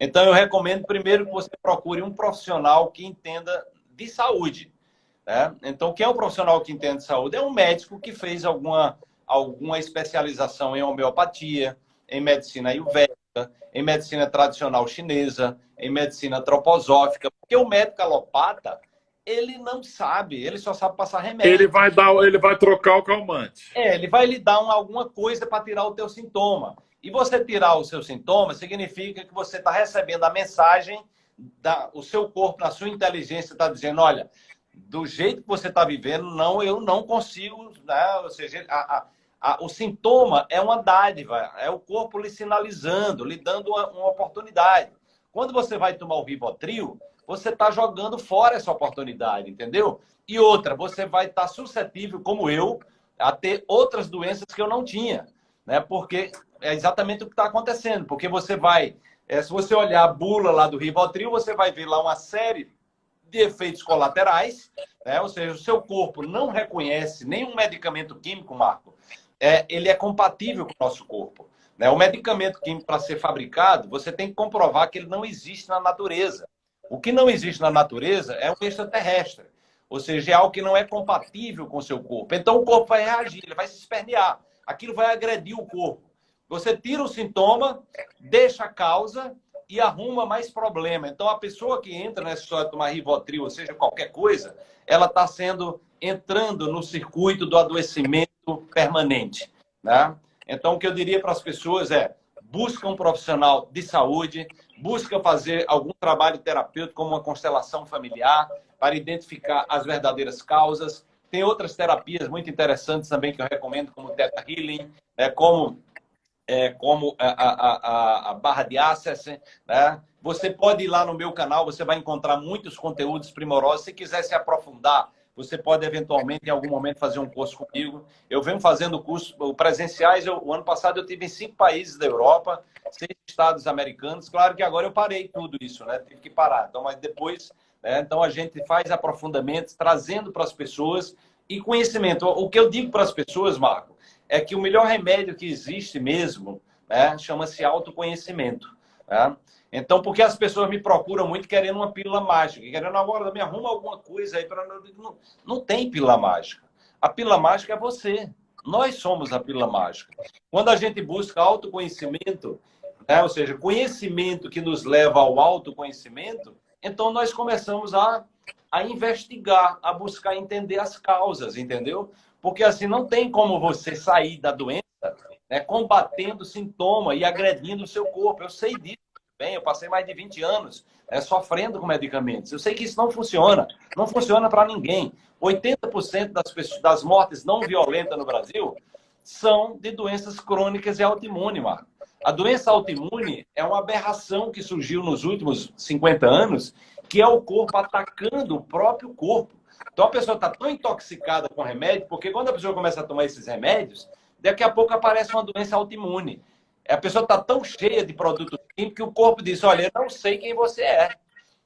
Então, eu recomendo primeiro que você procure um profissional que entenda de saúde. Né? Então, quem é um profissional que entende de saúde? É um médico que fez alguma, alguma especialização em homeopatia, em medicina ayurvédica, em medicina tradicional chinesa, em medicina antroposófica, porque o médico alopata, ele não sabe, ele só sabe passar remédio. Ele vai dar, ele vai trocar o calmante. É, ele vai lhe dar um, alguma coisa para tirar o teu sintoma. E você tirar o seu sintoma significa que você está recebendo a mensagem da, o seu corpo, na sua inteligência está dizendo, olha, do jeito que você está vivendo, não, eu não consigo, né? Ou seja, a, a, a, o sintoma é uma dádiva, é o corpo lhe sinalizando, lhe dando uma, uma oportunidade. Quando você vai tomar o Rivotril, você está jogando fora essa oportunidade, entendeu? E outra, você vai estar tá suscetível, como eu, a ter outras doenças que eu não tinha, né? Porque é exatamente o que está acontecendo. Porque você vai, é, se você olhar a bula lá do Rivotril, você vai ver lá uma série de efeitos colaterais, né? ou seja, o seu corpo não reconhece nenhum medicamento químico, Marco, é, ele é compatível com o nosso corpo. Né? O medicamento químico, para ser fabricado, você tem que comprovar que ele não existe na natureza. O que não existe na natureza é um extraterrestre, ou seja, é algo que não é compatível com o seu corpo. Então o corpo vai reagir, ele vai se espernear, aquilo vai agredir o corpo. Você tira o sintoma, deixa a causa e arruma mais problema. Então, a pessoa que entra nessa história de tomar Rivotril, ou seja, qualquer coisa, ela está sendo entrando no circuito do adoecimento permanente. Né? Então, o que eu diria para as pessoas é busca um profissional de saúde, busca fazer algum trabalho terapêutico, como uma constelação familiar, para identificar as verdadeiras causas. Tem outras terapias muito interessantes também que eu recomendo, como Theta Healing, é, como é, como a, a, a, a, barra de access, né? Você pode ir lá no meu canal, você vai encontrar muitos conteúdos primorosos. Se quiser se aprofundar, você pode eventualmente, em algum momento, fazer um curso comigo. Eu venho fazendo curso presenciais. Eu, o ano passado eu tive em cinco países da Europa, seis estados americanos. Claro que agora eu parei tudo isso, né? Tive que parar. Então, mas depois, né? então a gente faz aprofundamentos, trazendo para as pessoas e conhecimento. O que eu digo para as pessoas, Marco, é que o melhor remédio que existe mesmo né, chama-se autoconhecimento. Né? Então, porque as pessoas me procuram muito querendo uma pílula mágica, querendo agora me arruma alguma coisa aí para não, não tem pílula mágica. A pílula mágica é você. Nós somos a pílula mágica. Quando a gente busca autoconhecimento, né, ou seja, conhecimento que nos leva ao autoconhecimento, então nós começamos a, a investigar, a buscar entender as causas, entendeu? Porque assim, não tem como você sair da doença né, combatendo sintoma e agredindo o seu corpo. Eu sei disso bem, eu passei mais de 20 anos né, sofrendo com medicamentos. Eu sei que isso não funciona. Não funciona para ninguém. 80% das, pessoas, das mortes não violentas no Brasil são de doenças crônicas e autoimune, Marco. A doença autoimune é uma aberração que surgiu nos últimos 50 anos, que é o corpo atacando o próprio corpo. Então a pessoa está tão intoxicada com remédio, porque quando a pessoa começa a tomar esses remédios, daqui a pouco aparece uma doença autoimune. A pessoa está tão cheia de produtos químicos que o corpo diz: Olha, eu não sei quem você é.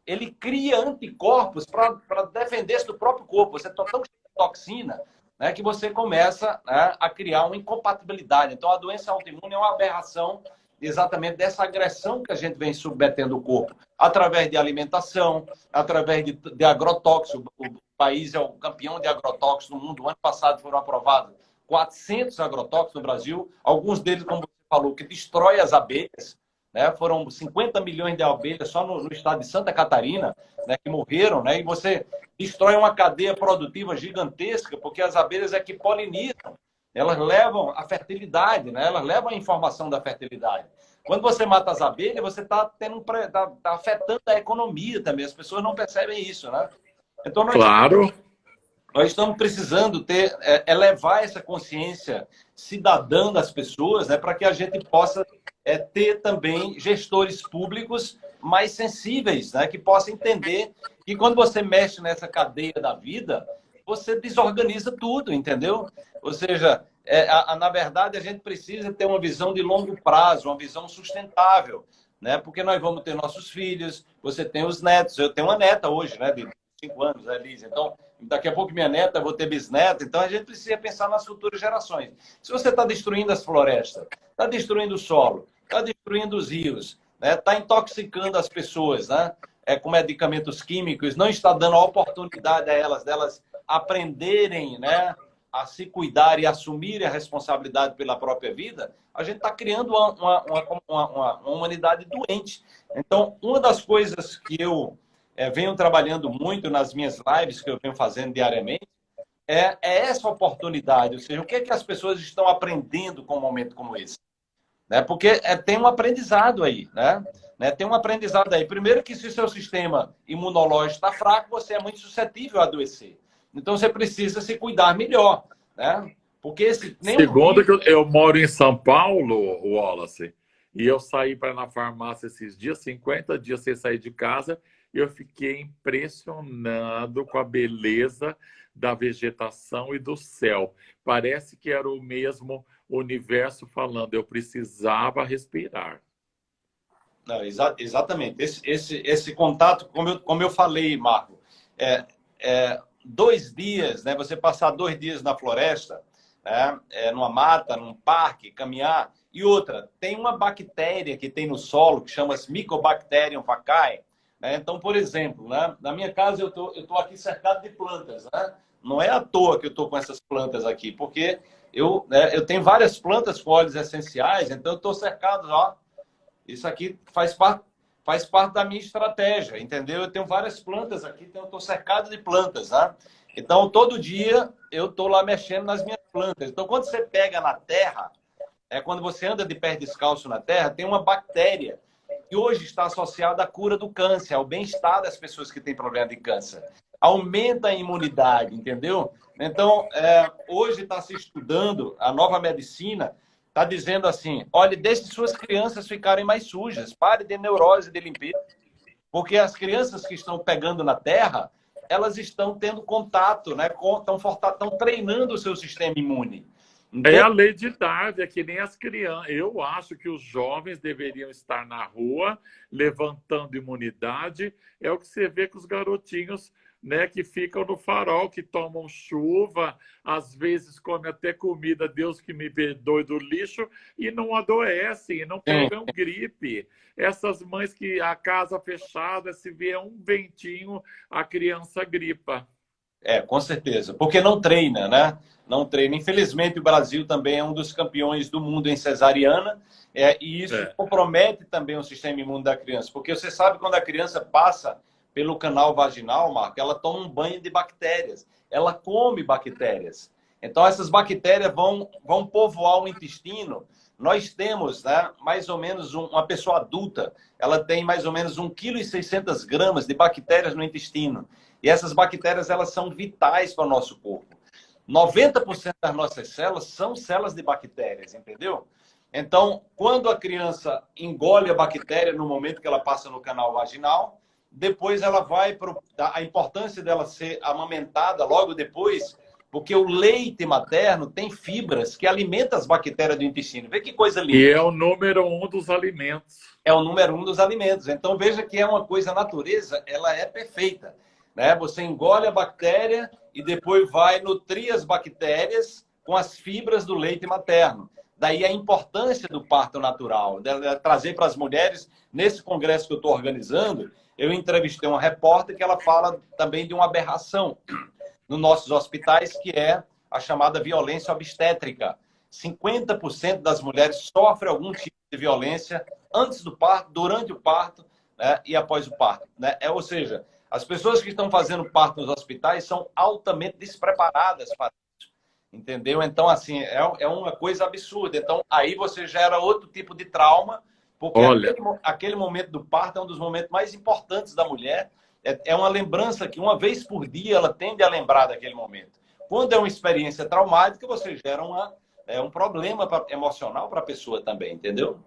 Ele cria anticorpos para defender-se do próprio corpo. Você está tão cheio de toxina né, que você começa né, a criar uma incompatibilidade. Então, a doença autoimune é uma aberração exatamente dessa agressão que a gente vem submetendo o corpo, através de alimentação, através de, de agrotóxicos. O país é o campeão de agrotóxicos no mundo. O ano passado foram aprovados 400 agrotóxicos no Brasil, alguns deles, como você falou, que destrói as abelhas. Né? Foram 50 milhões de abelhas só no, no estado de Santa Catarina né, que morreram. Né? E você destrói uma cadeia produtiva gigantesca, porque as abelhas é que polinizam elas levam a fertilidade, né? elas levam a informação da fertilidade. Quando você mata as abelhas, você está tá, tá afetando a economia também. As pessoas não percebem isso, né? Então, nós, claro. Nós estamos precisando ter, é, elevar essa consciência cidadã das pessoas, né, para que a gente possa é, ter também gestores públicos mais sensíveis, né, que possam entender que quando você mexe nessa cadeia da vida, você desorganiza tudo, entendeu? Ou seja, é, a, a, na verdade, a gente precisa ter uma visão de longo prazo, uma visão sustentável, né? Porque nós vamos ter nossos filhos, você tem os netos. Eu tenho uma neta hoje, né? De cinco anos, né? Então, daqui a pouco minha neta, vou ter bisneta. Então, a gente precisa pensar nas futuras gerações. Se você está destruindo as florestas, está destruindo o solo, está destruindo os rios, está né? Tá intoxicando as pessoas, né? É, com medicamentos químicos, não está dando a oportunidade a elas delas aprenderem né, a se cuidar e assumir a responsabilidade pela própria vida, a gente está criando uma, uma, uma, uma, humanidade doente. Então, uma das coisas que eu é, venho trabalhando muito nas minhas lives, que eu venho fazendo diariamente, é, é essa oportunidade. Ou seja, o que, é que as pessoas estão aprendendo com um momento como esse? Né? Porque é, tem um aprendizado aí, né? né? Tem um aprendizado aí. Primeiro que se seu sistema imunológico está fraco, você é muito suscetível a adoecer. Então você precisa se cuidar melhor, né? Porque esse Segundo que eu, eu moro em São Paulo, Wallace, e eu saí para na farmácia esses dias, 50 dias sem sair de casa, e eu fiquei impressionado com a beleza da vegetação e do céu. Parece que era o mesmo universo falando, eu precisava respirar. Não, exa exatamente. Esse, esse, esse contato, como eu, como eu falei, Marco, é, é, dois dias, né? Você passar dois dias na floresta, né? É, numa mata, num parque, caminhar. E outra, tem uma bactéria que tem no solo que chama Mycobacterium vaccae. Né? Então, por exemplo, né? na minha casa eu tô, tô aqui cercado de plantas, né? Não é à toa que eu estou com essas plantas aqui, porque eu, né, eu tenho várias plantas com óleos essenciais, então eu estou cercado, ó. Isso aqui faz parte, faz parte da minha estratégia, entendeu? Eu tenho várias plantas aqui, então eu estou cercado de plantas, né? Então, todo dia eu estou lá mexendo nas minhas plantas. Então, quando você pega na terra, é quando você anda de pé descalço na terra, tem uma bactéria que hoje está associada à cura do câncer, ao bem-estar das pessoas que têm problema de câncer aumenta a imunidade, entendeu? Então, é, hoje está se estudando, a nova medicina está dizendo assim, olhe, deixe suas crianças ficarem mais sujas, pare de neurose de limpeza, porque as crianças que estão pegando na terra, elas estão tendo contato, né? estão, estão treinando o seu sistema imune. É a lei de idade, é que nem as crianças. Eu acho que os jovens deveriam estar na rua, levantando imunidade. É o que você vê com os garotinhos né, que ficam no farol, que tomam chuva, às vezes comem até comida, Deus que me perdoe do lixo, e não adoecem, não pegam é. gripe. Essas mães que a casa fechada, se vier um ventinho, a criança gripa. É, com certeza. Porque não treina, né? Não treina. Infelizmente, o Brasil também é um dos campeões do mundo em cesariana, é, e isso é. compromete também o sistema imune da criança. Porque você sabe quando a criança passa pelo canal vaginal, Marco, ela toma um banho de bactérias. Ela come bactérias. Então, essas bactérias vão, vão povoar o intestino. Nós temos né, mais ou menos um, uma pessoa adulta, ela tem mais ou menos 1,6 kg gramas de bactérias no intestino. E essas bactérias elas são vitais para o nosso corpo. 90% das nossas células são células de bactérias, entendeu? Então, quando a criança engole a bactéria no momento que ela passa no canal vaginal, depois ela vai para a importância dela ser amamentada logo depois, porque o leite materno tem fibras que alimentam as bactérias do intestino. Vê que coisa linda. E é o número um dos alimentos. É o número um dos alimentos. Então veja que é uma coisa, a natureza, ela é perfeita. Né? Você engole a bactéria e depois vai nutrir as bactérias com as fibras do leite materno. Daí a importância do parto natural, de trazer para as mulheres, nesse congresso que eu estou organizando, eu entrevistei uma repórter que ela fala também de uma aberração nos nossos hospitais, que é a chamada violência obstétrica. 50% das mulheres sofrem algum tipo de violência antes do parto, durante o parto né, e após o parto. Né? É, ou seja, as pessoas que estão fazendo parto nos hospitais são altamente despreparadas para. Entendeu? Então, assim, é, é uma coisa absurda. Então, aí você gera outro tipo de trauma porque aquele, aquele, momento do parto é um dos momentos mais importantes da mulher. É, é uma lembrança que uma vez por dia ela tende a lembrar daquele momento. Quando é uma experiência traumática, você gera uma, é, um problema pra, emocional para a pessoa também, entendeu?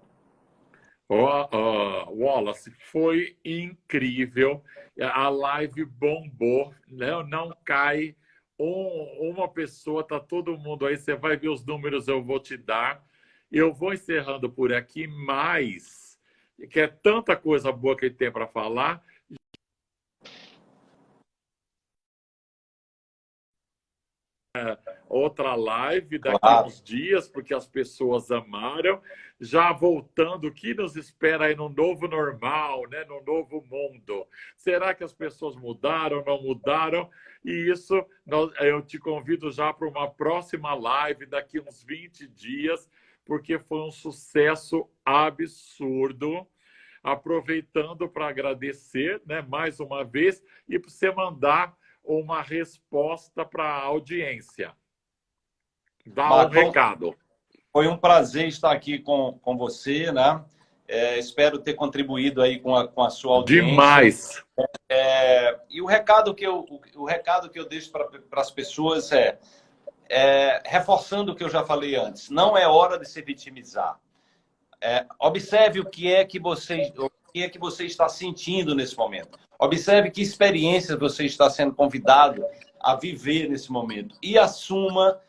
Oh, oh, Wallace, foi incrível. A live bombou, não, não cai. Um, uma pessoa, tá todo mundo aí. Você vai ver os números, eu vou te dar. Eu vou encerrando por aqui, mas que é tanta coisa boa que ele tem para falar. É, outra live daqui claro. uns dias, porque as pessoas amaram. Já voltando, o que nos espera aí no novo normal, né? no novo mundo? Será que as pessoas mudaram, não mudaram? E isso eu te convido já para uma próxima live daqui uns 20 dias porque foi um sucesso absurdo. Aproveitando para agradecer né, mais uma vez e para você mandar uma resposta para a audiência. Dá um recado. Foi um prazer estar aqui com, com você, né? É, espero ter contribuído aí com a, com a sua audiência. Demais! É, e o recado que eu, o, o recado que eu deixo para as pessoas é é, reforçando o que eu já falei antes, não é hora de se vitimizar. É, observe o que é que você o que é que você está sentindo nesse momento. Observe que experiências você está sendo convidado a viver nesse momento e assuma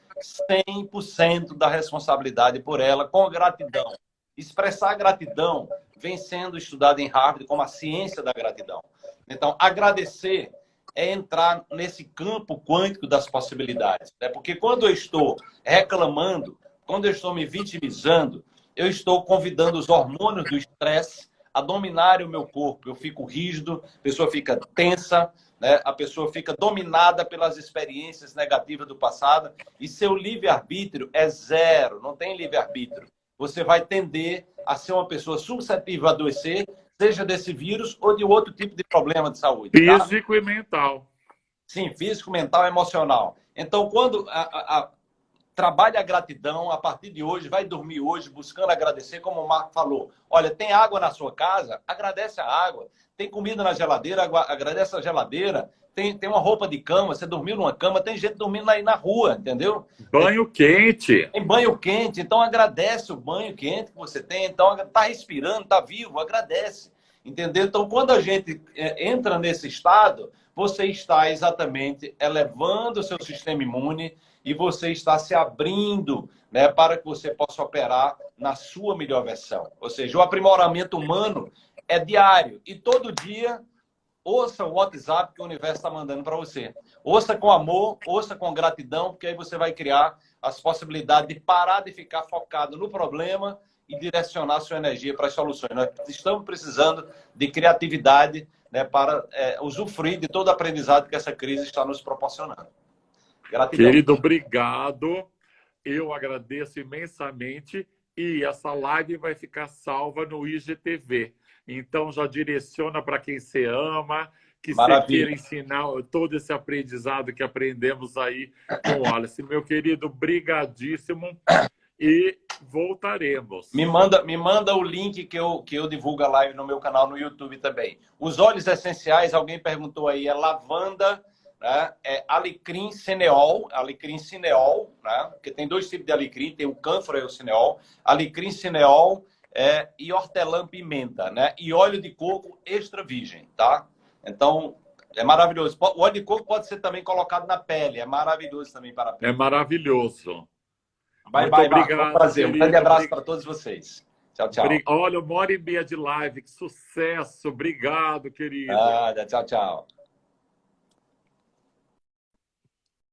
100% da responsabilidade por ela com gratidão. Expressar gratidão vem sendo estudado em Harvard como a ciência da gratidão. Então, agradecer é entrar nesse campo quântico das possibilidades. Né? Porque quando eu estou reclamando, quando eu estou me vitimizando, eu estou convidando os hormônios do estresse a dominarem o meu corpo. Eu fico rígido, a pessoa fica tensa, né? a pessoa fica dominada pelas experiências negativas do passado e seu livre-arbítrio é zero, não tem livre-arbítrio. Você vai tender a ser uma pessoa suscetível a adoecer, seja desse vírus ou de outro tipo de problema de saúde. Tá? Físico tá? e mental. Sim, físico, mental, emocional. Então, quando a, a, a, trabalhe a gratidão, a partir de hoje, vai dormir hoje buscando agradecer, como o Marco falou. Olha, tem água na sua casa? Agradece a água. Tem comida na geladeira? Agradece a geladeira. Tem, tem uma roupa de cama, você dormiu numa cama, tem gente dormindo aí na rua, entendeu? Banho quente. Tem banho quente, então agradece o banho quente que você tem. Então, tá respirando, tá vivo, agradece. Entendeu? Então, quando a gente é, entra nesse estado, você está exatamente elevando o seu sistema imune, e você está se abrindo né, para que você possa operar na sua melhor versão. Ou seja, o aprimoramento humano é diário e todo dia ouça o WhatsApp que o universo está mandando para você. Ouça com amor, ouça com gratidão, porque aí você vai criar as possibilidades de parar de ficar focado no problema e direcionar sua energia para as soluções. Nós estamos precisando de criatividade né, para é, usufruir de todo o aprendizado que essa crise está nos proporcionando. Gratidão. Querido, obrigado. Eu agradeço imensamente e essa live vai ficar salva no IGTV. Então já direciona para quem você ama, que Maravilha. você queira ensinar todo esse aprendizado que aprendemos aí com o Wallace. Meu querido, brigadíssimo e voltaremos. Me manda, me manda o link que eu, que eu divulgo a live no meu canal no YouTube também. Os óleos essenciais, alguém perguntou aí, é lavanda né? é alecrim cineol, alecrim cineol, né? porque tem dois tipos de alecrim, tem o cânfora e o cineol, alecrim cineol é, e hortelã-pimenta, né? E óleo de coco extra virgem, tá? Então, é maravilhoso. O óleo de coco pode ser também colocado na pele, é maravilhoso também para a pele. É maravilhoso. Bye, Muito bye, obrigado. Um prazer. Um grande abraço para todos vocês. Tchau, tchau. Olha, uma hora e meia de live, que sucesso. Obrigado, querido. Ah, tchau, tchau.